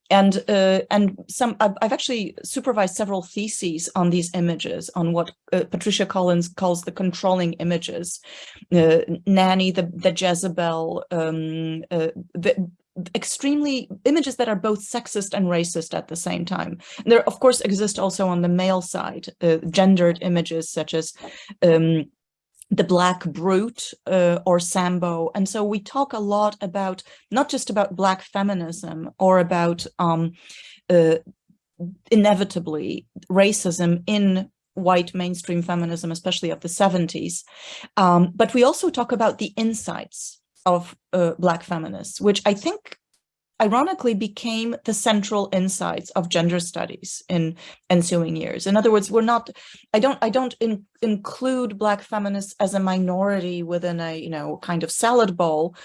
And uh, and some I've, I've, actually supervised several theses on these images, on what uh, Patricia Collins calls the controlling images, uh, nanny, the the Jezebel, um, uh, the, extremely images that are both sexist and racist at the same time. And there, of course, exist also on the male side, uh, gendered images such as um, the black brute uh, or sambo. And so we talk a lot about, not just about black feminism or about um, uh, inevitably racism in white mainstream feminism, especially of the 70s. Um, but we also talk about the insights of uh, Black feminists, which I think ironically became the central insights of gender studies in ensuing years. In other words, we're not, I don't, I don't in, include Black feminists as a minority within a, you know, kind of salad bowl,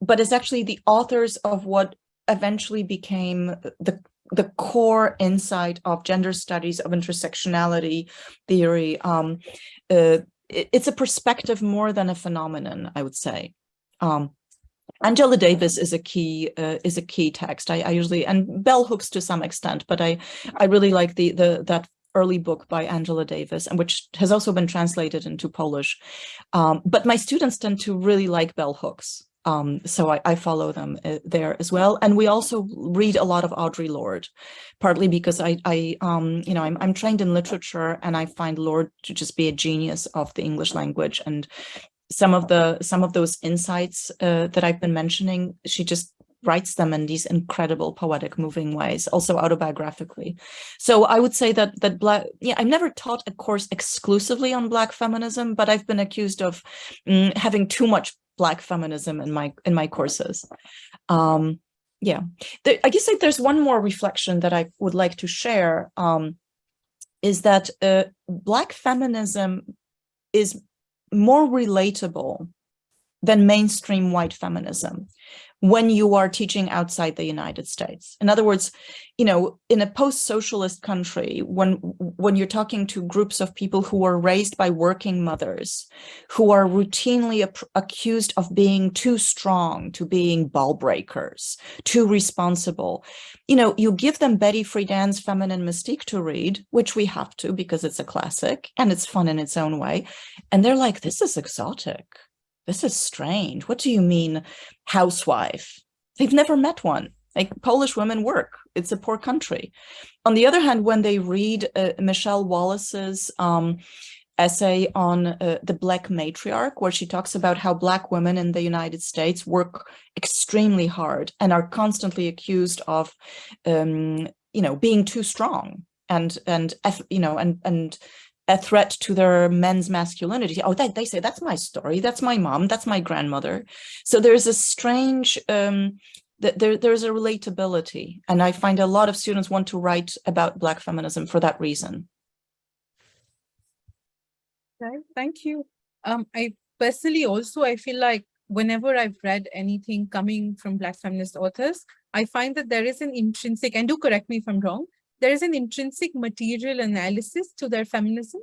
but it's actually the authors of what eventually became the the core insight of gender studies of intersectionality theory um, uh, it, it's a perspective more than a phenomenon i would say um, Angela Davis is a key uh, is a key text. I, I, usually and bell hooks to some extent, but I I really like the the that early book by Angela Davis and which has also been translated into Polish. Um, but my students tend to really like bell hooks. Um, so I, I, follow them uh, there as well. And we also read a lot of Audre Lorde, partly because I, I um, you know, I'm, I'm trained in literature and I find Lorde to just be a genius of the English language. And some of the some of those insights uh, that I've been mentioning, she just writes them in these incredible poetic moving ways also autobiographically. So i would say that that black yeah i've never taught a course exclusively on black feminism but i've been accused of mm, having too much black feminism in my in my courses. Um yeah. There, i guess like there's one more reflection that i would like to share um is that uh, black feminism is more relatable than mainstream white feminism when you are teaching outside the United States. In other words, you know, in a post-socialist country, when when you're talking to groups of people who are raised by working mothers, who are routinely accused of being too strong, to being ball breakers, too responsible, you know, you give them Betty Friedan's Feminine Mystique to read, which we have to because it's a classic and it's fun in its own way. And they're like, this is exotic this is strange. What do you mean housewife? They've never met one. Like Polish women work. It's a poor country. On the other hand, when they read uh, Michele Wallace's um, essay on uh, the Black matriarch, where she talks about how Black women in the United States work extremely hard and are constantly accused of, um, you know, being too strong and and you know and and a threat to their men's masculinity. Oh, they, they say, that's my story. That's my mom. That's my grandmother. So there's a strange, um, there, there's a relatability. And I find a lot of students want to write about Black feminism for that reason. Okay, thank you. Um, I personally also, I feel like whenever I've read anything coming from Black feminist authors, I find that there is an intrinsic, and do correct me if I'm wrong, there is an intrinsic material analysis to their feminism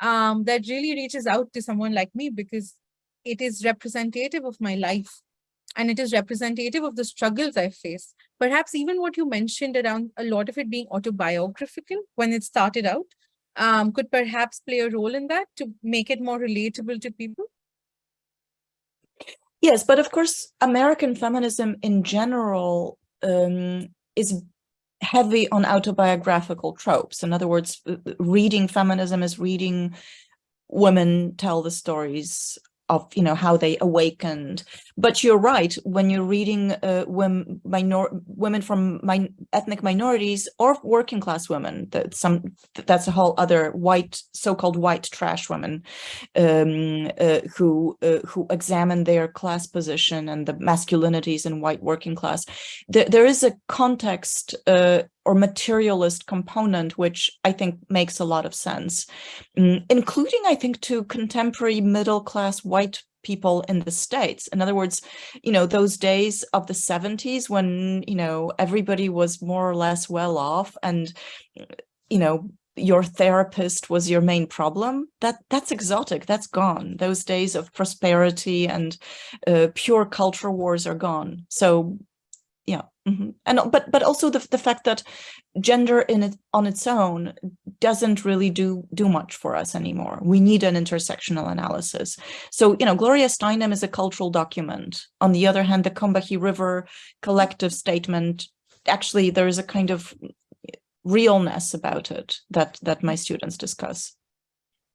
um, that really reaches out to someone like me because it is representative of my life and it is representative of the struggles I face. Perhaps even what you mentioned around a lot of it being autobiographical when it started out um, could perhaps play a role in that to make it more relatable to people. Yes, but of course, American feminism in general um, is heavy on autobiographical tropes. In other words, reading feminism is reading women tell the stories of you know how they awakened. But you're right when you're reading uh, women minor women from ethnic minorities or working class women that some that's a whole other white so-called white trash women um, uh, who uh, who examine their class position and the masculinities in white working class. There, there is a context uh, or materialist component, which I think makes a lot of sense, mm, including, I think, to contemporary middle class white people in the States. In other words, you know, those days of the 70s when, you know, everybody was more or less well off and, you know, your therapist was your main problem that that's exotic that's gone those days of prosperity and uh, pure culture wars are gone so yeah mm -hmm. and but but also the, the fact that gender in it on its own doesn't really do do much for us anymore. We need an intersectional analysis. So you know gloria steinem is a cultural document. On the other hand the combahee river collective statement actually there is a kind of realness about it that that my students discuss.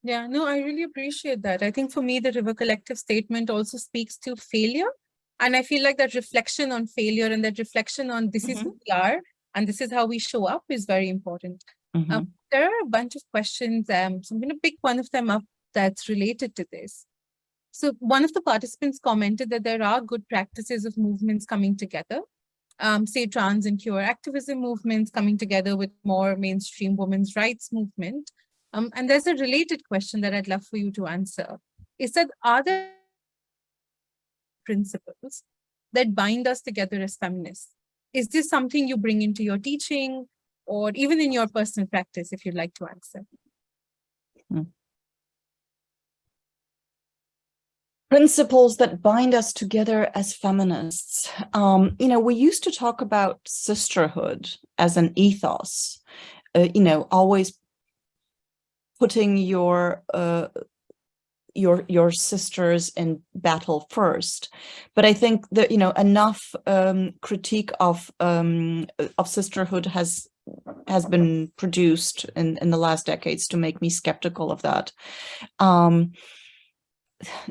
Yeah no i really appreciate that. I think for me the river collective statement also speaks to failure and I feel like that reflection on failure and that reflection on this mm -hmm. is who mm-hmm. we are and this is how we show up is very important. Mm -hmm. um, there are a bunch of questions, um, so I'm going to pick one of them up that's related to this. So one of the participants commented that there are good practices of movements coming together, um, say trans and queer activism movements coming together with more mainstream women's rights movement. Um, and there's a related question that I'd love for you to answer. Is that are there principles that bind us together as feminists. Is this something you bring into your teaching or even in your personal practice, if you'd like to answer? Hmm. Principles that bind us together as feminists. Um, you know, we used to talk about sisterhood as an ethos, uh, you know, always putting your uh, your your sisters in battle first. But i think that you know enough um, critique of um, of sisterhood has has been produced in in the last decades to make me skeptical of that. Um,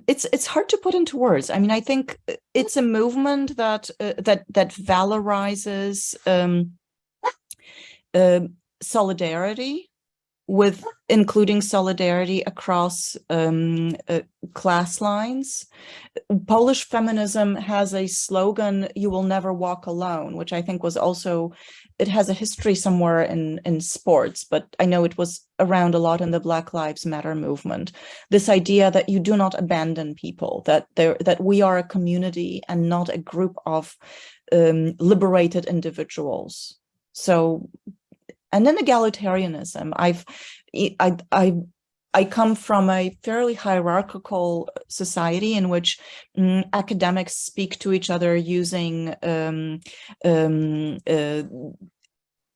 it's it's hard to put into words. I mean i think it's a movement that uh, that that valorizes um, uh, solidarity with including solidarity across um, uh, class lines. Polish feminism has a slogan, you will never walk alone, which I think was also, it has a history somewhere in, in sports, but I know it was around a lot in the Black Lives Matter movement. This idea that you do not abandon people, that there that we are a community and not a group of um, liberated individuals. So and then egalitarianism. I've, I, I, I come from a fairly hierarchical society in which um, academics speak to each other using um, um, uh,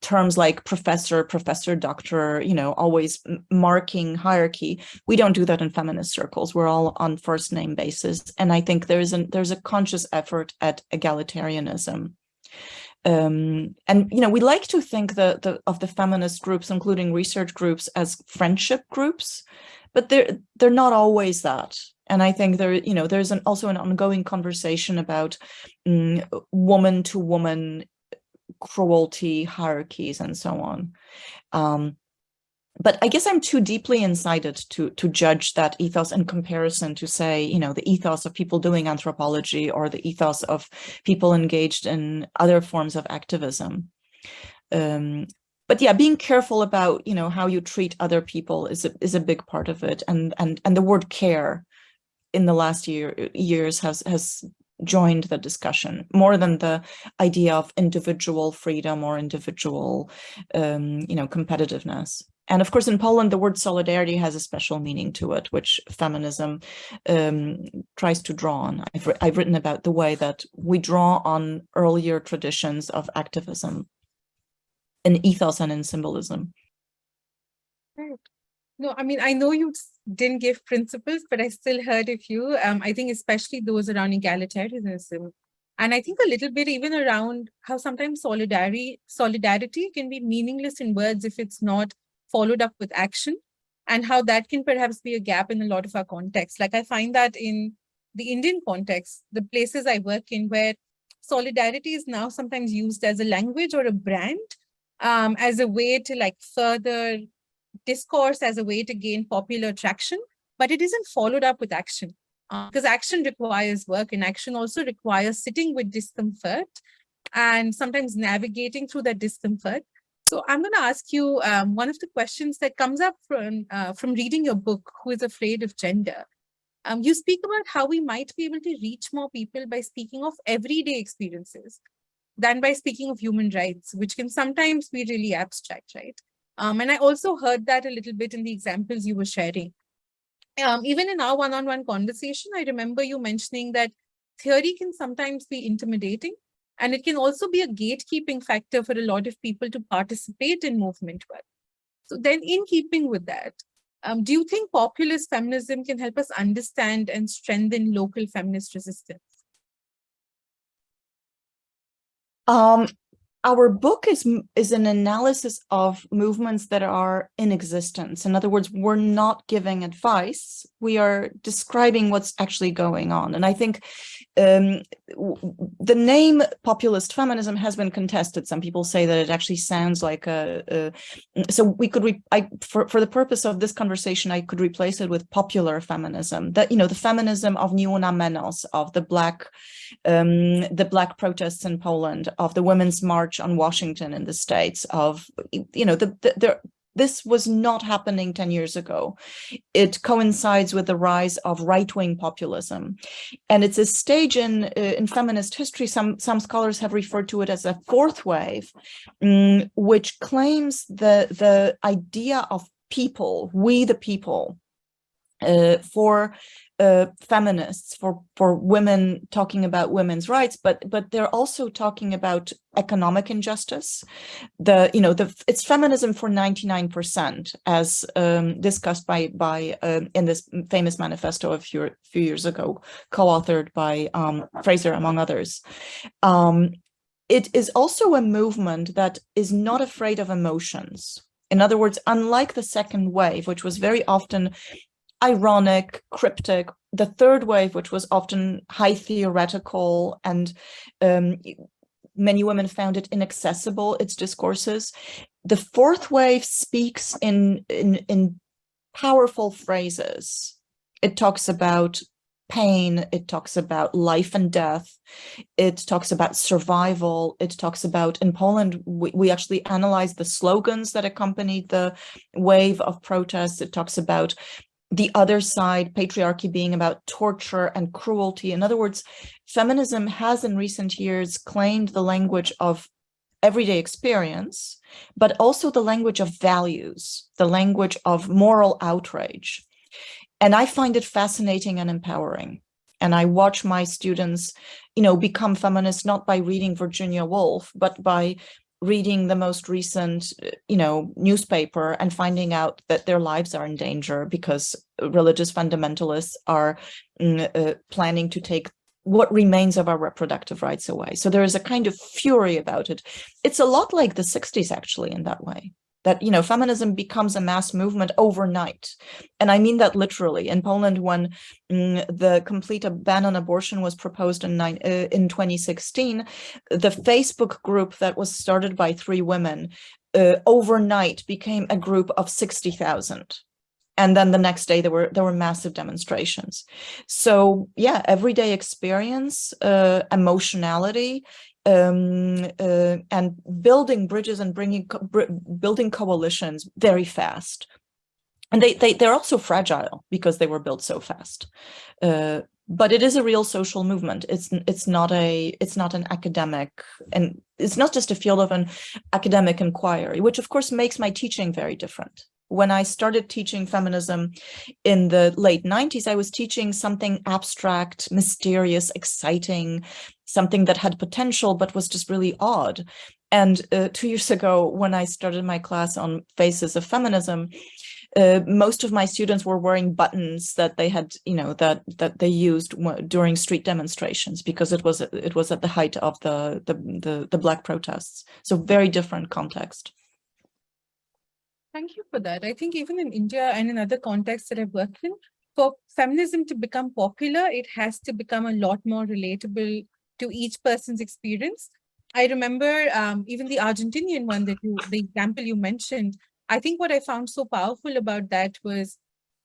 terms like professor, professor, doctor, you know, always marking hierarchy. We don't do that in feminist circles. We're all on first name basis. And I think there's an there's a conscious effort at egalitarianism um, and you know we like to think the, the of the feminist groups including research groups as friendship groups but they're they're not always that. And i think there you know there's an also an ongoing conversation about um, woman to woman cruelty hierarchies and so on. Um, but I guess I'm too deeply incited to to judge that ethos in comparison to say, you know, the ethos of people doing anthropology or the ethos of people engaged in other forms of activism. Um, but yeah, being careful about, you know, how you treat other people is a, is a big part of it. And, and, and the word care in the last year years has, has joined the discussion more than the idea of individual freedom or individual, um, you know, competitiveness. And of course, in Poland, the word solidarity has a special meaning to it, which feminism um, tries to draw on. I've, I've written about the way that we draw on earlier traditions of activism in ethos and in symbolism. No, I mean, I know you didn't give principles, but I still heard a few. Um, I think especially those around egalitarianism. And I think a little bit even around how sometimes solidarity, solidarity can be meaningless in words if it's not followed up with action and how that can perhaps be a gap in a lot of our contexts. Like I find that in the Indian context, the places I work in where solidarity is now sometimes used as a language or a brand, um, as a way to like further discourse, as a way to gain popular traction, but it isn't followed up with action. Because uh, action requires work and action also requires sitting with discomfort and sometimes navigating through that discomfort so I'm going to ask you um, one of the questions that comes up from, uh, from reading your book, Who is Afraid of Gender? Um, you speak about how we might be able to reach more people by speaking of everyday experiences than by speaking of human rights, which can sometimes be really abstract, right? Um, and I also heard that a little bit in the examples you were sharing. Um, even in our one-on-one -on -one conversation, I remember you mentioning that theory can sometimes be intimidating, and it can also be a gatekeeping factor for a lot of people to participate in movement work. So then in keeping with that, um, do you think populist feminism can help us understand and strengthen local feminist resistance? Um, our book is is an analysis of movements that are in existence. In other words, we're not giving advice. We are describing what's actually going on. And I think um, the name populist feminism has been contested. Some people say that it actually sounds like a, a so we could, I, for, for the purpose of this conversation, I could replace it with popular feminism, that, you know, the feminism of Ni Una Menos, of the black, um, the black protests in Poland, of the Women's March on Washington in the States, of, you know, the this was not happening 10 years ago. It coincides with the rise of right-wing populism. And it's a stage in, uh, in feminist history, some, some scholars have referred to it as a fourth wave, um, which claims the, the idea of people, we the people, uh, for uh, feminists, for for women talking about women's rights, but but they're also talking about economic injustice. The you know the it's feminism for 99% as um, discussed by by um, in this famous manifesto a few few years ago, co-authored by um, Fraser among others. Um, it is also a movement that is not afraid of emotions. In other words, unlike the second wave, which was very often ironic, cryptic. The third wave, which was often high theoretical and um, many women found it inaccessible, its discourses. The fourth wave speaks in, in, in powerful phrases. It talks about pain, it talks about life and death, it talks about survival, it talks about, in Poland, we, we actually analyzed the slogans that accompanied the wave of protests. It talks about the other side, patriarchy being about torture and cruelty. In other words, feminism has in recent years claimed the language of everyday experience, but also the language of values, the language of moral outrage. And I find it fascinating and empowering. And I watch my students, you know, become feminists not by reading Virginia Woolf, but by reading the most recent, uh, you know, newspaper and finding out that their lives are in danger because religious fundamentalists are mm, uh, planning to take what remains of our reproductive rights away. So there is a kind of fury about it. It's a lot like the 60s, actually, in that way that you know feminism becomes a mass movement overnight. And i mean that literally. In poland when mm, the complete ban on abortion was proposed in nine, uh, in 2016 the facebook group that was started by three women uh, overnight became a group of 60,000 and then the next day there were there were massive demonstrations. So yeah everyday experience uh, emotionality um, uh, and building bridges and bringing co building coalitions very fast. And they, they, they're also fragile because they were built so fast. Uh, but it is a real social movement. It's it's not a it's not an academic and it's not just a field of an academic inquiry, which of course makes my teaching very different when I started teaching feminism in the late 90s, I was teaching something abstract, mysterious, exciting, something that had potential, but was just really odd. And uh, two years ago, when I started my class on Faces of Feminism, uh, most of my students were wearing buttons that they had, you know, that that they used during street demonstrations because it was it was at the height of the the the, the black protests. So very different context. Thank you for that. I think even in India and in other contexts that I've worked in, for feminism to become popular, it has to become a lot more relatable to each person's experience. I remember um, even the Argentinian one that you, the example you mentioned, I think what I found so powerful about that was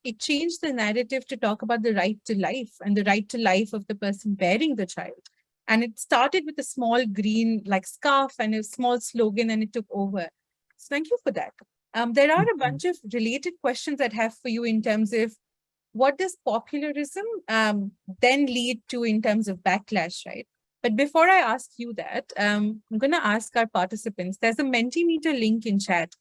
it changed the narrative to talk about the right to life and the right to life of the person bearing the child. And it started with a small green like scarf and a small slogan and it took over. So thank you for that. Um, there are a mm-hmm. bunch of related questions I'd have for you in terms of what does popularism um, then lead to in terms of backlash, right? But before I ask you that, um, I'm going to ask our participants, there's a Mentimeter link in chat.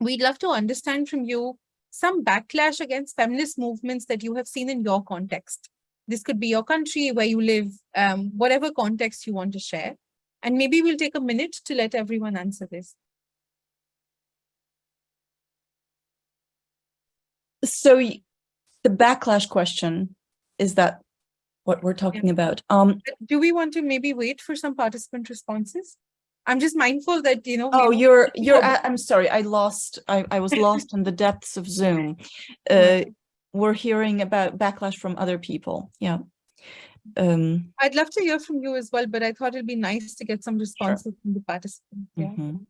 We'd love to understand from you some backlash against feminist movements that you have seen in your context. This could be your country, where you live, um, whatever context you want to share. And maybe we'll take a minute to let everyone answer this. So the backlash question, is that what we're talking yeah. about? Um, Do we want to maybe wait for some participant responses? I'm just mindful that, you know. Oh, you're, you're, I'm sorry, I lost, I, I was lost in the depths of Zoom. Uh, we're hearing about backlash from other people. Yeah. Um, I'd love to hear from you as well, but I thought it'd be nice to get some responses sure. from the participants. Yeah. Mm -hmm.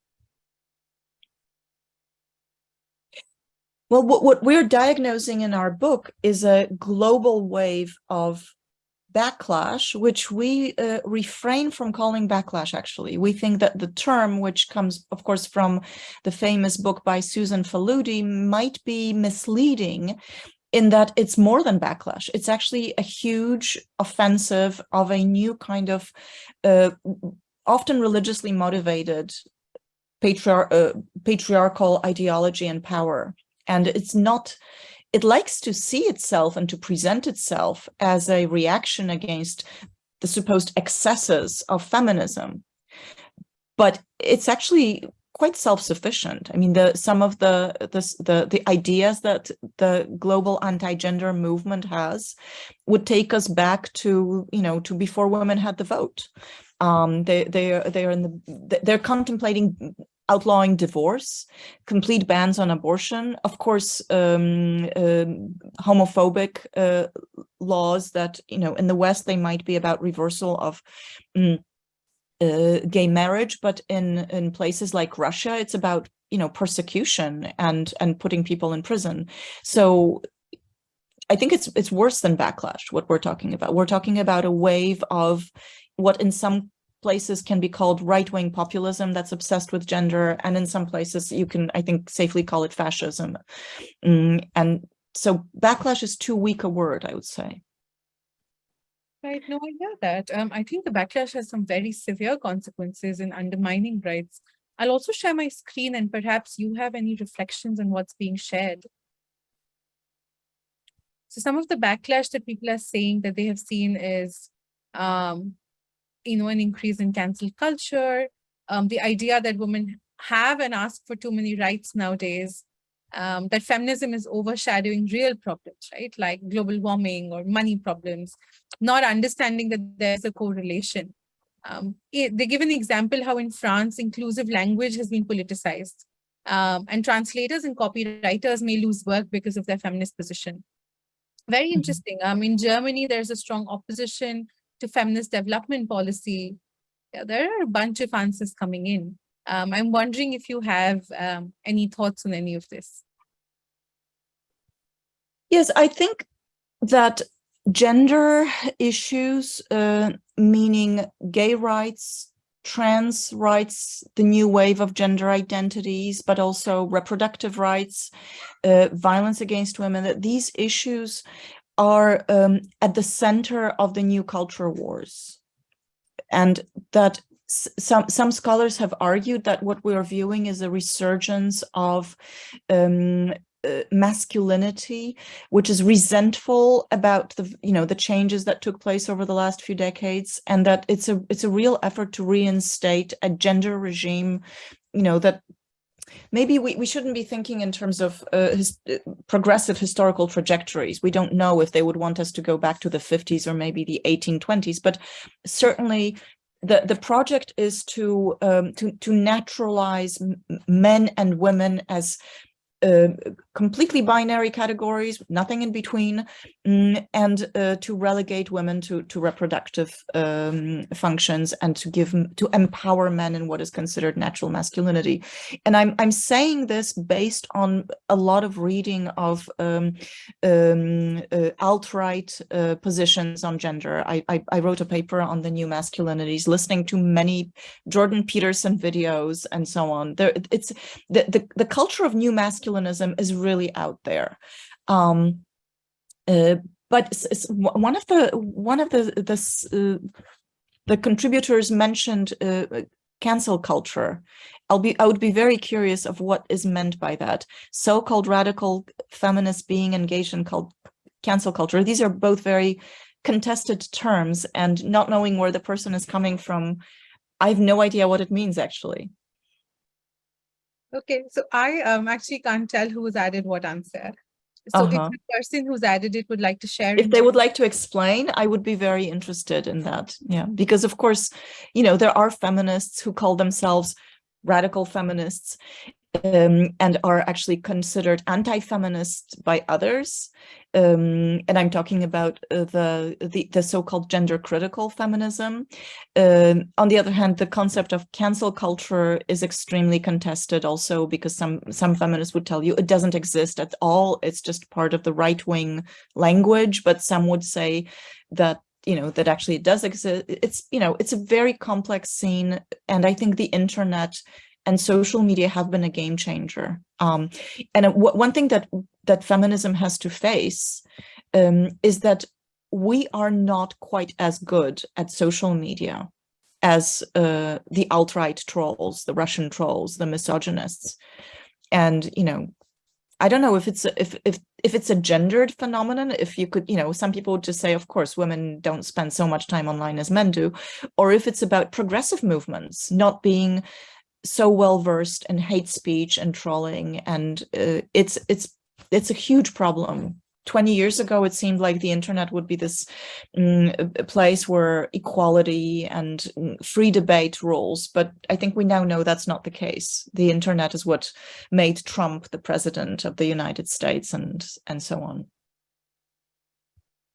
Well, what, what we're diagnosing in our book is a global wave of backlash, which we uh, refrain from calling backlash, actually. We think that the term, which comes, of course, from the famous book by Susan Faludi, might be misleading in that it's more than backlash. It's actually a huge offensive of a new kind of uh, often religiously motivated patriar uh, patriarchal ideology and power. And it's not, it likes to see itself and to present itself as a reaction against the supposed excesses of feminism. But it's actually quite self-sufficient. I mean, the some of the, the the the ideas that the global anti-gender movement has would take us back to you know to before women had the vote. Um, they they are they are in the they're contemplating outlawing divorce, complete bans on abortion, of course, um, uh, homophobic uh, laws that, you know, in the West, they might be about reversal of um, uh, gay marriage, but in, in places like Russia, it's about, you know, persecution and, and putting people in prison. So I think it's it's worse than backlash, what we're talking about. We're talking about a wave of what in some places can be called right-wing populism that's obsessed with gender. And in some places you can, I think, safely call it fascism. Mm, and so backlash is too weak a word, I would say. Right, no, I hear that. Um, I think the backlash has some very severe consequences in undermining rights. I'll also share my screen and perhaps you have any reflections on what's being shared. So some of the backlash that people are saying that they have seen is um, you know, an increase in cancel culture, um, the idea that women have and ask for too many rights nowadays, um, that feminism is overshadowing real problems, right? Like global warming or money problems, not understanding that there's a correlation. Um, it, they give an example how in France, inclusive language has been politicized. Um, and translators and copywriters may lose work because of their feminist position. Very mm-hmm. interesting. Um, in Germany, there's a strong opposition to feminist development policy, yeah, there are a bunch of answers coming in. Um, I'm wondering if you have um, any thoughts on any of this. Yes, I think that gender issues, uh, meaning gay rights, trans rights, the new wave of gender identities, but also reproductive rights, uh, violence against women, that these issues are um, at the center of the new culture wars. And that some some scholars have argued that what we are viewing is a resurgence of um, uh, masculinity, which is resentful about the you know the changes that took place over the last few decades, and that it's a it's a real effort to reinstate a gender regime, you know that maybe we, we shouldn't be thinking in terms of uh, his, uh, progressive historical trajectories. We don't know if they would want us to go back to the 50s or maybe the 1820s, but certainly the, the project is to, um, to, to naturalize men and women as uh, completely binary categories, nothing in between, mm, and uh, to relegate women to, to reproductive um, functions and to give to empower men in what is considered natural masculinity. And I'm I'm saying this based on a lot of reading of um, um, uh, alt-right uh, positions on gender. I, I, I wrote a paper on the new masculinities, listening to many Jordan Peterson videos and so on. There, it's the, the the culture of new masculinity masculinism is really out there. Um, Uh, but one of the one of the the, uh, the contributors mentioned uh, cancel culture. I'll be I would be very curious of what is meant by that. So-called radical feminists being engaged in called cancel culture. These are both very contested terms and not knowing where the person is coming from. I have no idea what it means actually. Okay, so I um, actually can't tell who has added what answer. So uh -huh. if uh-huh. the person who's added it would like to share. If they would like to explain, I would be very interested in that. Yeah, because of course, you know, there are feminists who call themselves radical feminists um, and are actually considered anti-feminist by others. Um, and I'm talking about uh, the, the, the so-called gender critical feminism. Um, on the other hand, the concept of cancel culture is extremely contested also because some, some feminists would tell you it doesn't exist at all. It's just part of the right-wing language, but some would say that you know that actually it does exist it's you know it's a very complex scene and i think the internet and social media have been a game changer. Um, and one thing that that feminism has to face um, is that we are not quite as good at social media as uh, the alt-right trolls, the Russian trolls, the misogynists. And, you know, I don't know if it's a, if if if it's a gendered phenomenon. If you could, you know, some people would just say, of course, women don't spend so much time online as men do, or if it's about progressive movements not being so well versed in hate speech and trolling, and uh, it's it's it's a huge problem. 20 years ago, it seemed like the internet would be this um, place where equality and mm, free debate rules. But I think we now know that's not the case. The internet is what made Trump the president of the United States and, and so on.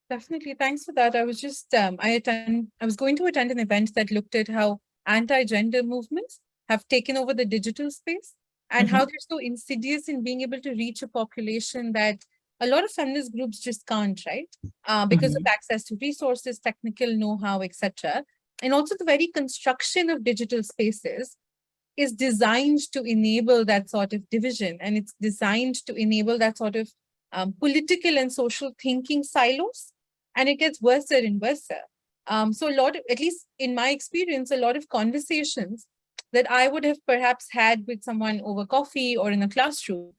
Definitely. Thanks for that. I was just, um, I attend, I was going to attend an event that looked at how anti-gender movements have taken over the digital space and mm -hmm. how they're so insidious in being able to reach a population that a lot of feminist groups just can't, right? Uh, because mm -hmm. of access to resources, technical know-how, etc. And also the very construction of digital spaces is designed to enable that sort of division and it's designed to enable that sort of um, political and social thinking silos and it gets worse and worse. Um, so a lot of, at least in my experience, a lot of conversations that I would have perhaps had with someone over coffee or in a classroom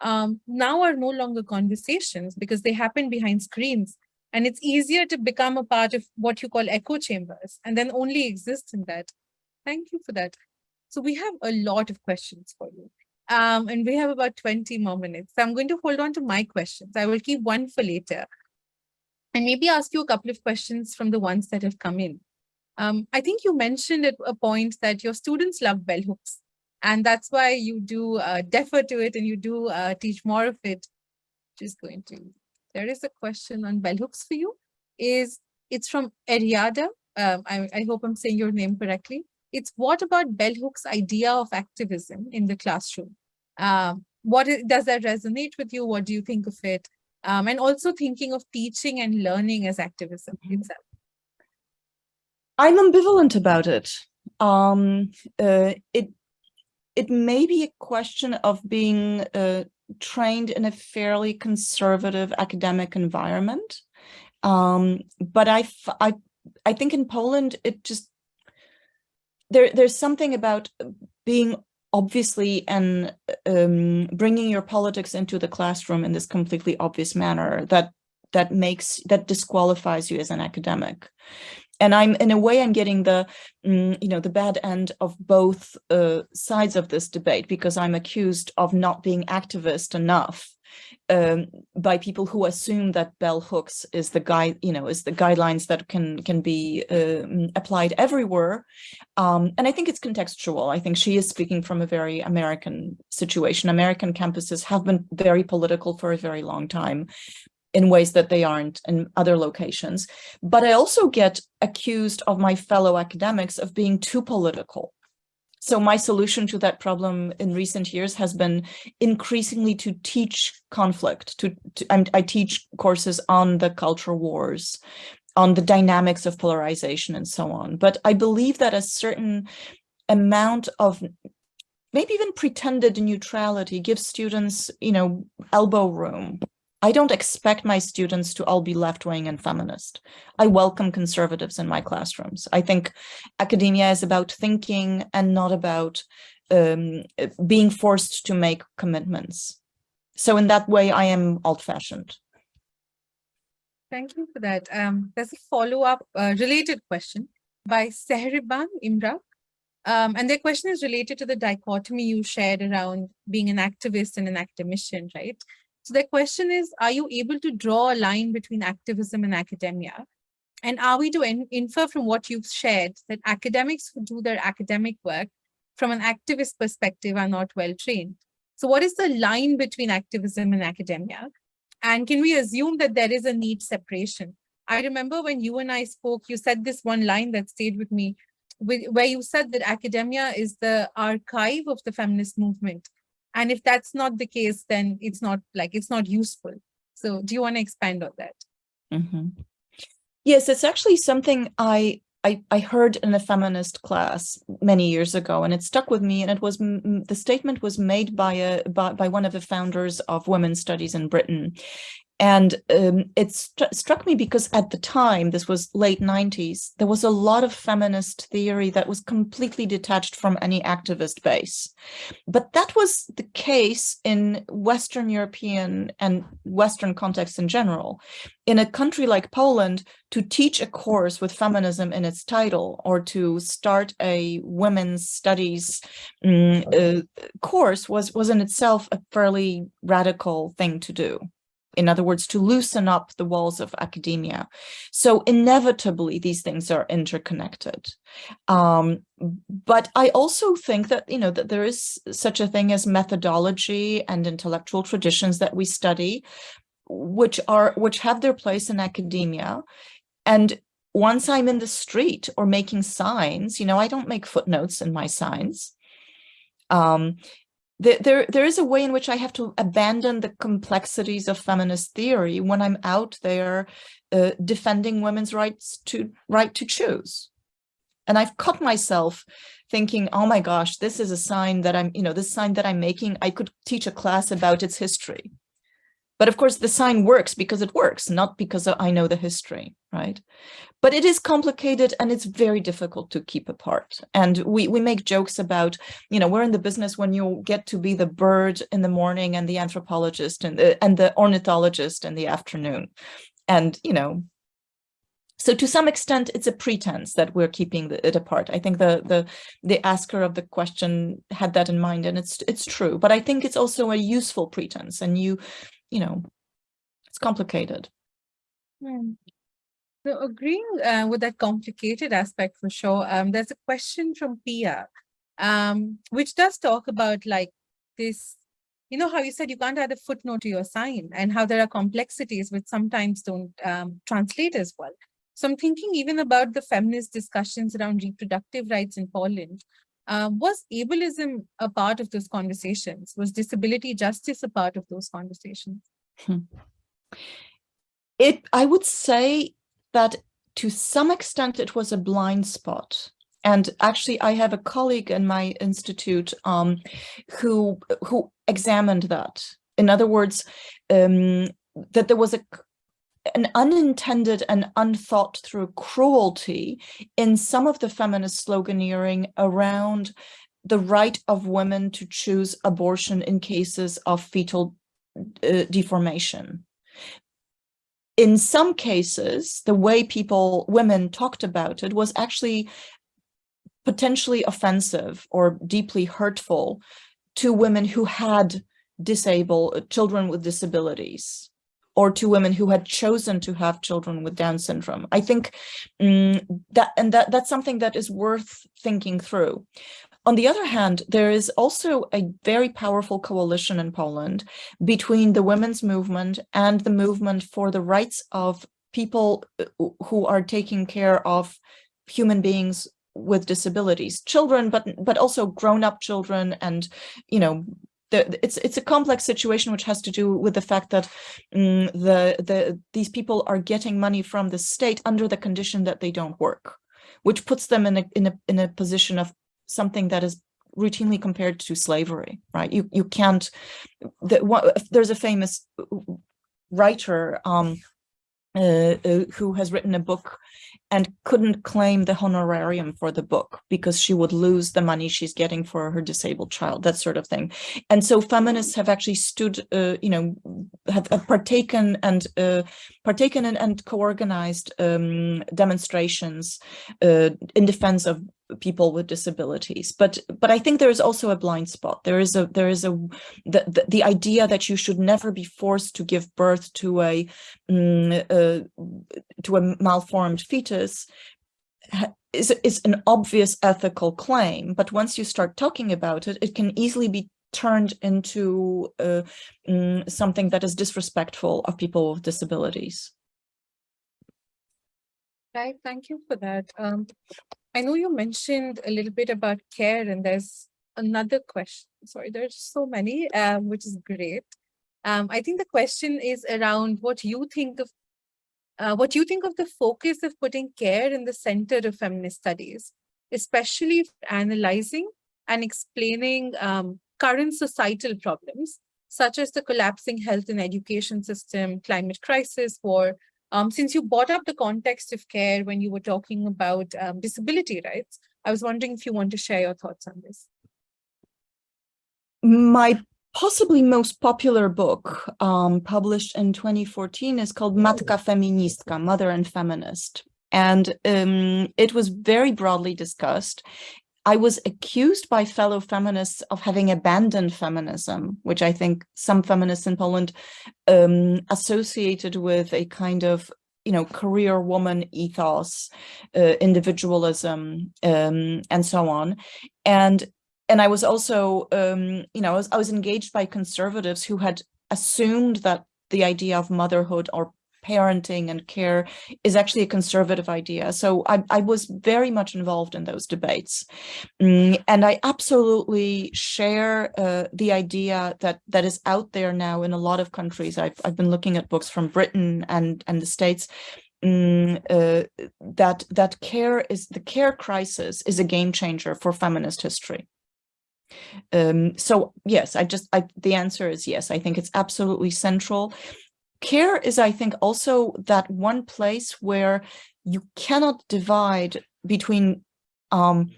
um, now are no longer conversations because they happen behind screens. And it's easier to become a part of what you call echo chambers and then only exist in that. Thank you for that. So we have a lot of questions for you. Um, and we have about 20 more minutes. So I'm going to hold on to my questions. I will keep one for later and maybe ask you a couple of questions from the ones that have come in. Um, I think you mentioned at a point that your students love bell hooks, and that's why you do uh, defer to it and you do uh, teach more of it. Just going to, there is a question on bell hooks for you. Is It's from Eriada. Um, I, I hope I'm saying your name correctly. It's what about bell hooks idea of activism in the classroom? Um, what is, does that resonate with you? What do you think of it? Um, and also thinking of teaching and learning as activism mm -hmm. itself. I'm ambivalent about it. Um, uh, it it may be a question of being uh, trained in a fairly conservative academic environment, um, but I, I I think in Poland it just there there's something about being obviously and um, bringing your politics into the classroom in this completely obvious manner that that makes that disqualifies you as an academic and I'm in a way I'm getting the mm, you know the bad end of both uh, sides of this debate because I'm accused of not being activist enough um, by people who assume that bell hooks is the guide you know is the guidelines that can can be uh, applied everywhere. Um, and I think it's contextual. I think she is speaking from a very American situation. American campuses have been very political for a very long time in ways that they aren't in other locations. But I also get accused of my fellow academics of being too political. So my solution to that problem in recent years has been increasingly to teach conflict. To, to I teach courses on the culture wars, on the dynamics of polarization and so on. But I believe that a certain amount of maybe even pretended neutrality gives students, you know, elbow room I don't expect my students to all be left-wing and feminist. I welcome conservatives in my classrooms. I think academia is about thinking and not about um, being forced to make commitments. So in that way, I am old-fashioned. Thank you for that. Um, there's a follow-up uh, related question by Sehriban Imra. Um, and their question is related to the dichotomy you shared around being an activist and an academician, right? So the question is, are you able to draw a line between activism and academia? And are we to in infer from what you've shared that academics who do their academic work from an activist perspective are not well trained? So what is the line between activism and academia? And can we assume that there is a neat separation? I remember when you and I spoke, you said this one line that stayed with me, where you said that academia is the archive of the feminist movement. And if that's not the case, then it's not like it's not useful. So do you want to expand on that? Mm -hmm. Yes, it's actually something I I, I heard in a feminist class many years ago, and it stuck with me. And it was the statement was made by a by, by one of the founders of women's studies in Britain, and um, it st struck me because at the time, this was late 90s, there was a lot of feminist theory that was completely detached from any activist base. But that was the case in Western European and Western contexts in general. In a country like Poland, to teach a course with feminism in its title or to start a women's studies um, uh, course was, was in itself a fairly radical thing to do in other words, to loosen up the walls of academia. So inevitably, these things are interconnected. Um, but I also think that, you know, that there is such a thing as methodology and intellectual traditions that we study, which are which have their place in academia. And once I'm in the street or making signs, you know, I don't make footnotes in my signs. Um, there, there, is a way in which I have to abandon the complexities of feminist theory when I'm out there uh, defending women's rights to right to choose. And I've caught myself thinking, oh my gosh, this is a sign that I'm, you know, this sign that I'm making, I could teach a class about its history. But of course, the sign works because it works, not because I know the history, right? But it is complicated and it's very difficult to keep apart. And we, we make jokes about, you know, we're in the business when you get to be the bird in the morning and the anthropologist and the, and the ornithologist in the afternoon. And, you know, so to some extent, it's a pretense that we're keeping it apart. I think the the the asker of the question had that in mind, and it's it's true. But I think it's also a useful pretense, and you you know, it's complicated. Hmm. So agreeing uh, with that complicated aspect for sure, um, there's a question from Pia, um, which does talk about like this, you know, how you said you can't add a footnote to your sign and how there are complexities which sometimes don't um, translate as well. So I'm thinking even about the feminist discussions around reproductive rights in Poland. Uh, was ableism a part of those conversations? Was disability justice a part of those conversations? Hmm. It, I would say that to some extent it was a blind spot. And actually, I have a colleague in my institute um, who who examined that. In other words, um, that there was a an unintended and unthought through cruelty in some of the feminist sloganeering around the right of women to choose abortion in cases of fetal uh, deformation. In some cases, the way people, women talked about it was actually potentially offensive or deeply hurtful to women who had disabled children with disabilities or to women who had chosen to have children with Down syndrome. I think um, that and that that's something that is worth thinking through. On the other hand, there is also a very powerful coalition in Poland between the women's movement and the movement for the rights of people uh, who are taking care of human beings with disabilities, children, but but also grown-up children and, you know, the, it's it's a complex situation which has to do with the fact that um, the the these people are getting money from the state under the condition that they don't work, which puts them in a in a in a position of something that is routinely compared to slavery, right? You you can't. The, what, there's a famous writer um, uh, uh, who has written a book and couldn't claim the honorarium for the book because she would lose the money she's getting for her disabled child, that sort of thing. And so feminists have actually stood, uh, you know, have, have partaken and uh, partaken in, and co-organized um, demonstrations uh, in defense of people with disabilities. But but i think there is also a blind spot. There is a there is a the, the, the idea that you should never be forced to give birth to a um, uh, to a malformed fetus is is an obvious ethical claim. But once you start talking about it it can easily be turned into uh, um, something that is disrespectful of people with disabilities. Right, thank you for that. Um, I know you mentioned a little bit about care and there's another question. Sorry, there's so many, um, which is great. Um, I think the question is around what you think of uh, what you think of the focus of putting care in the center of feminist studies, especially analyzing and explaining um, current societal problems, such as the collapsing health and education system, climate crisis, war, um, since you brought up the context of care when you were talking about um, disability rights, I was wondering if you want to share your thoughts on this. My possibly most popular book um, published in 2014 is called Matka Feministka, Mother and Feminist. And um, it was very broadly discussed. I was accused by fellow feminists of having abandoned feminism, which I think some feminists in Poland um, associated with a kind of you know, career woman ethos, uh, individualism, um, and so on. And and I was also, um, you know, I was, I was engaged by conservatives who had assumed that the idea of motherhood or parenting and care is actually a conservative idea. So I, I was very much involved in those debates. Mm, and I absolutely share uh, the idea that that is out there now in a lot of countries. I've, I've been looking at books from Britain and, and the States Mm, uh, that that care is the care crisis is a game changer for feminist history. Um, so yes, I just I, the answer is yes. I think it's absolutely central care is, I think, also that one place where you cannot divide between um,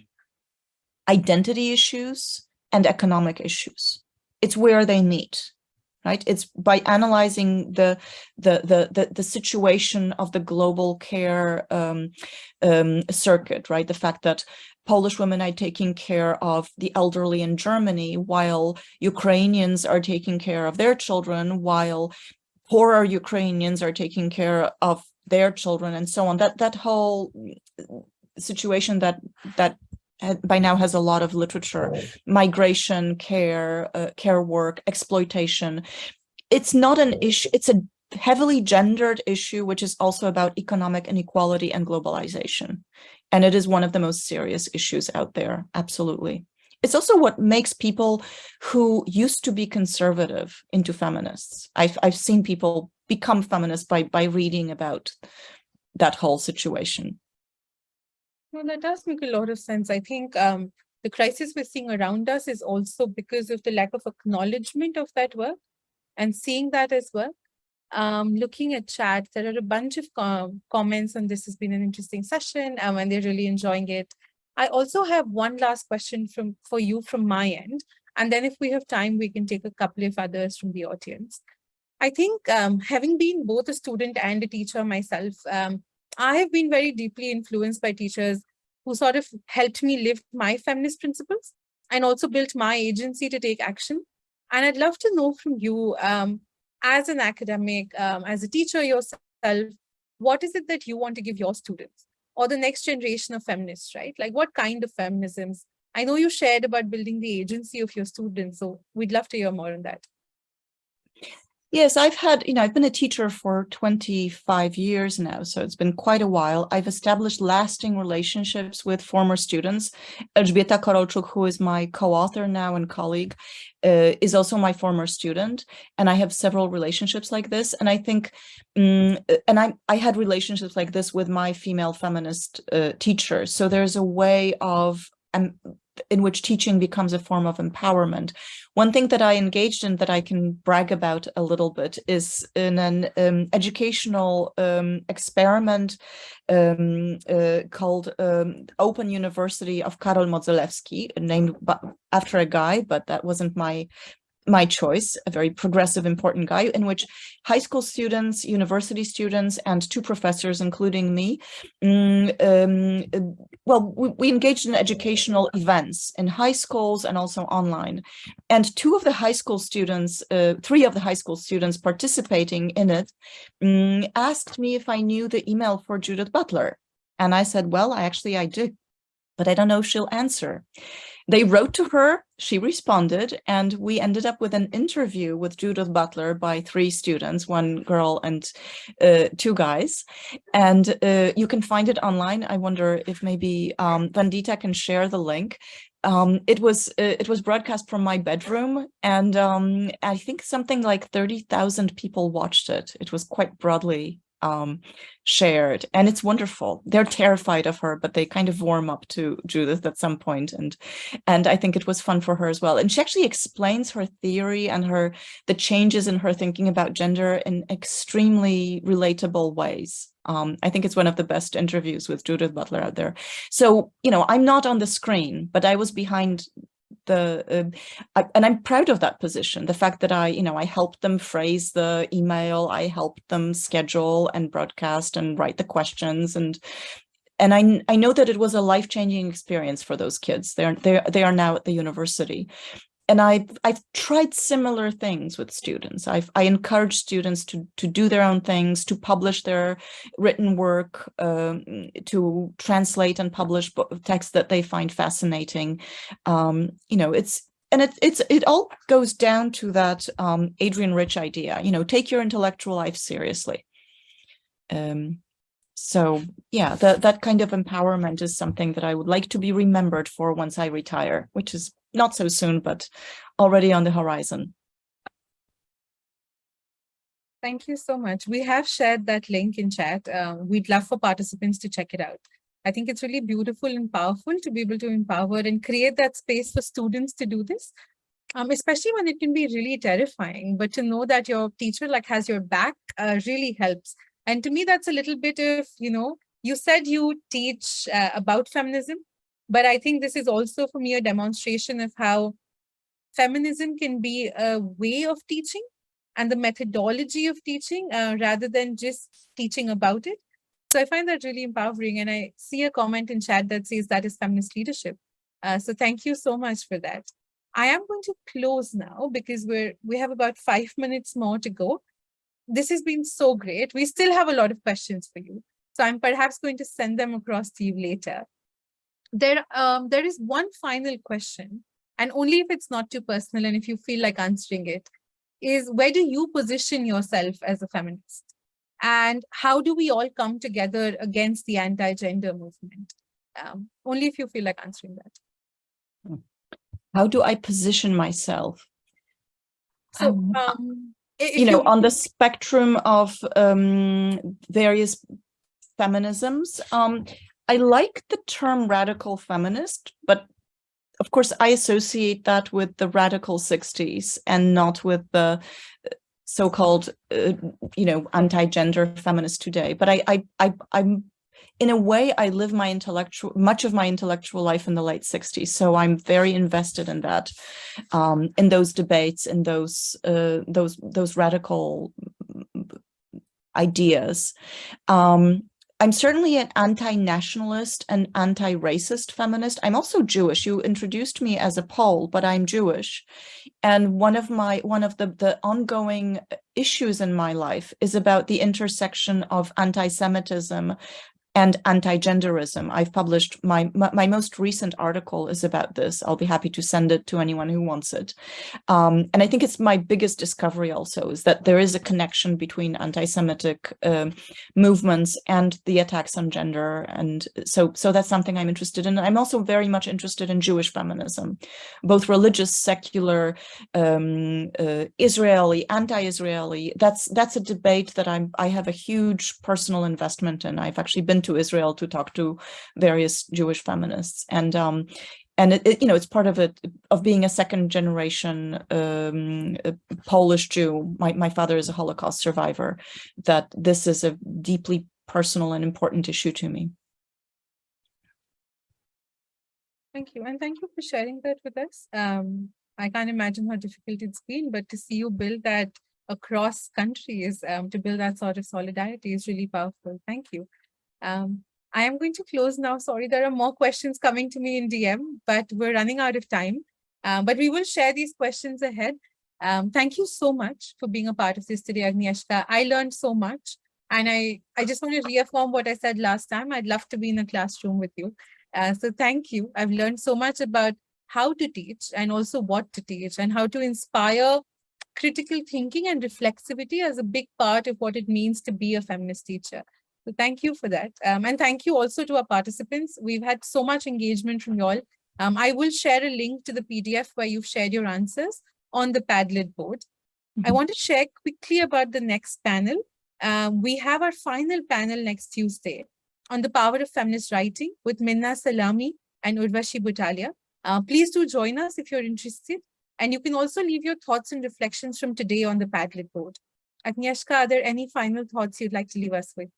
identity issues and economic issues. It's where they meet, right? It's by analyzing the the the the, the situation of the global care um, um, circuit, right? The fact that Polish women are taking care of the elderly in Germany, while Ukrainians are taking care of their children, while poorer Ukrainians are taking care of their children and so on. That that whole situation that that by now has a lot of literature, migration, care, uh, care work, exploitation. It's not an issue. It's a heavily gendered issue, which is also about economic inequality and globalization. And it is one of the most serious issues out there. Absolutely. It's also what makes people who used to be conservative into feminists. I've, I've seen people become feminists by, by reading about that whole situation. Well, that does make a lot of sense. I think um, the crisis we're seeing around us is also because of the lack of acknowledgement of that work and seeing that as well. Um, looking at chat, there are a bunch of com comments and this has been an interesting session um, and they're really enjoying it. I also have one last question from for you from my end. And then if we have time, we can take a couple of others from the audience. I think um, having been both a student and a teacher myself, um, I have been very deeply influenced by teachers who sort of helped me live my feminist principles and also built my agency to take action. And I'd love to know from you, um, as an academic, um, as a teacher yourself, what is it that you want to give your students? Or the next generation of feminists, right? Like what kind of feminisms? I know you shared about building the agency of your students, so we'd love to hear more on that. Yes, I've had, you know, I've been a teacher for 25 years now, so it's been quite a while. I've established lasting relationships with former students. Elżbieta Korolczuk, who is my co-author now and colleague, uh, is also my former student. And I have several relationships like this. And I think, um, and I, I had relationships like this with my female feminist uh, teachers. So there's a way of um, in which teaching becomes a form of empowerment. One thing that I engaged in that I can brag about a little bit is in an um, educational um, experiment um, uh, called um, Open University of Karol Modzelewski, named after a guy, but that wasn't my my choice, a very progressive, important guy, in which high school students, university students, and two professors, including me, mm, um, well, we, we, engaged in educational events in high schools and also online. And two of the high school students, uh, three of the high school students participating in it, um, asked me if I knew the email for Judith Butler. And I said, well, I actually I do, but I don't know if she'll answer. They wrote to her, she responded, and we ended up with an interview with Judith Butler by three students, one girl and uh, two guys. And uh, you can find it online. I wonder if maybe um, Vandita can share the link. Um, it was uh, it was broadcast from my bedroom, and um, I think something like 30,000 people watched it. It was quite broadly um, shared and it's wonderful. They're terrified of her, but they kind of warm up to Judith at some point and and I think it was fun for her as well. And she actually explains her theory and her the changes in her thinking about gender in extremely relatable ways. Um, I think it's one of the best interviews with Judith Butler out there. So, you know, I'm not on the screen, but I was behind the uh, I, and I'm proud of that position. The fact that I, you know, I helped them phrase the email, I helped them schedule and broadcast and write the questions and and I, I know that it was a life-changing experience for those kids. They're, they're, they are now at the university and I've I've tried similar things with students. I've I encourage students to to do their own things, to publish their written work, um, to translate and publish texts that they find fascinating. Um, you know, it's and it it's it all goes down to that um, Adrienne Rich idea. You know, take your intellectual life seriously. Um, so yeah, that kind of empowerment is something that I would like to be remembered for once I retire, which is not so soon, but already on the horizon. Thank you so much. We have shared that link in chat. Um, we'd love for participants to check it out. I think it's really beautiful and powerful to be able to empower and create that space for students to do this, um, especially when it can be really terrifying. But to know that your teacher like has your back uh, really helps. And to me, that's a little bit of, you know, you said you teach uh, about feminism, but I think this is also for me a demonstration of how feminism can be a way of teaching and the methodology of teaching uh, rather than just teaching about it. So I find that really empowering. And I see a comment in chat that says that is feminist leadership. Uh, so thank you so much for that. I am going to close now because we're we have about five minutes more to go. This has been so great. We still have a lot of questions for you. So I'm perhaps going to send them across to you later there um, there is one final question and only if it's not too personal and if you feel like answering it is where do you position yourself as a feminist? And how do we all come together against the anti-gender movement? Um, only if you feel like answering that. Hmm. how do i position myself? So um, um you know you on the spectrum of um, various feminisms um, I like the term radical feminist, but of course I associate that with the radical 60s and not with the uh, so-called, uh, you know, anti-gender feminist today. But I, I, I, I'm in a way, I live my intellectual, much of my intellectual life in the late 60s. So I'm very invested in that, um, in those debates, in those, uh, those, those radical ideas. Um, I'm certainly an anti-nationalist and anti-racist feminist. I'm also Jewish. You introduced me as a Pole, but I'm Jewish. And one of my one of the, the ongoing issues in my life is about the intersection of anti-Semitism and anti-genderism. I've published my, my, most recent article is about this. I'll be happy to send it to anyone who wants it. Um, and I think it's my biggest discovery also is that there is a connection between anti-Semitic uh, movements and the attacks on gender. And so so that's something I'm interested in. I'm also very much interested in Jewish feminism, both religious, secular, um, uh, Israeli, anti-Israeli. That's that's a debate that I'm I have a huge personal investment in. I've actually been to Israel to talk to various Jewish feminists. And um, and it, it, you know, it's part of it of being a second generation um, Polish Jew. My my father is a Holocaust survivor. That this is a deeply personal and important issue to me. Thank you. And thank you for sharing that with us. Um, I can't imagine how difficult it's been, but to see you build that across countries, um, to build that sort of solidarity is really powerful. Thank you. Um, I am going to close now. Sorry, there are more questions coming to me in DM, but we're running out of time. Um, but we will share these questions ahead. Um, thank you so much for being a part of this today, Agnieszka. I learned so much. And I, I just want to reaffirm what I said last time. I'd love to be in a classroom with you. Uh, so thank you. I've learned so much about how to teach and also what to teach and how to inspire critical thinking and reflexivity as a big part of what it means to be a feminist teacher. So thank you for that. Um, and thank you also to our participants. We've had so much engagement from you all. Um, I will share a link to the PDF where you've shared your answers on the Padlet board. Mm -hmm. I Mm-hmm. want to share quickly about the next panel. Um, we have our final panel next Tuesday on the power of feminist writing with Minna Salami and Urvashi Butalia. Uh, please do join us if you're interested. And you can also leave your thoughts and reflections from today on the Padlet board. Agnieszka, are there any final thoughts you'd like to leave us with?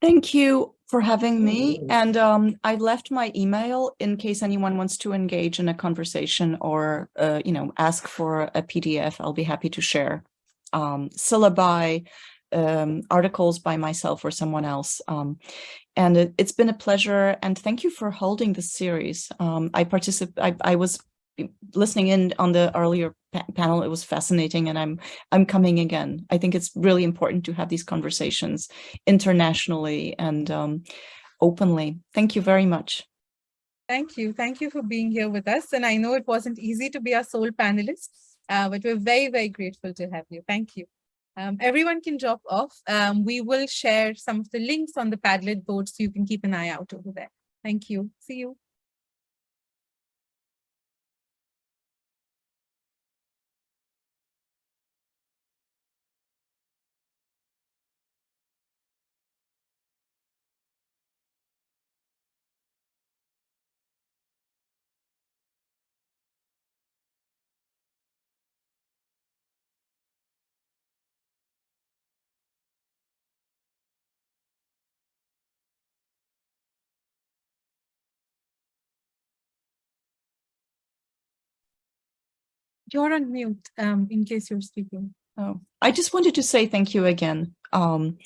Thank you for having me. And um, I left my email in case anyone wants to engage in a conversation or, uh, you know, ask for a PDF. I'll be happy to share um, syllabi, um, articles by myself or someone else. Um, and it, has been a pleasure. And thank you for holding this series. Um, I participate. I, I was listening in on the earlier pa panel. It was fascinating, and I'm I'm coming again. I think it's really important to have these conversations internationally and um, openly. Thank you very much. Thank you. Thank you for being here with us. And I know it wasn't easy to be our sole panelist, uh, but we're very, very grateful to have you. Thank you. Um, everyone can drop off. Um, we will share some of the links on the Padlet board so you can keep an eye out over there. Thank you. See you. You're on mute um, in case you're speaking. Oh, I just wanted to say thank you again. Um,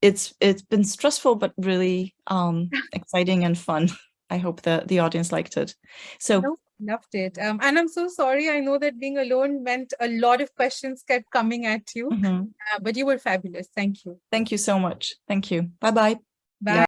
it's it's been stressful, but really um, exciting and fun. I hope the the audience liked it. So no, loved it. Um, and I'm so sorry. I know that being alone meant a lot of questions kept coming at you, mm -hmm. uh, but you were fabulous. Thank you. Thank you so much. Thank you. Bye bye. Bye.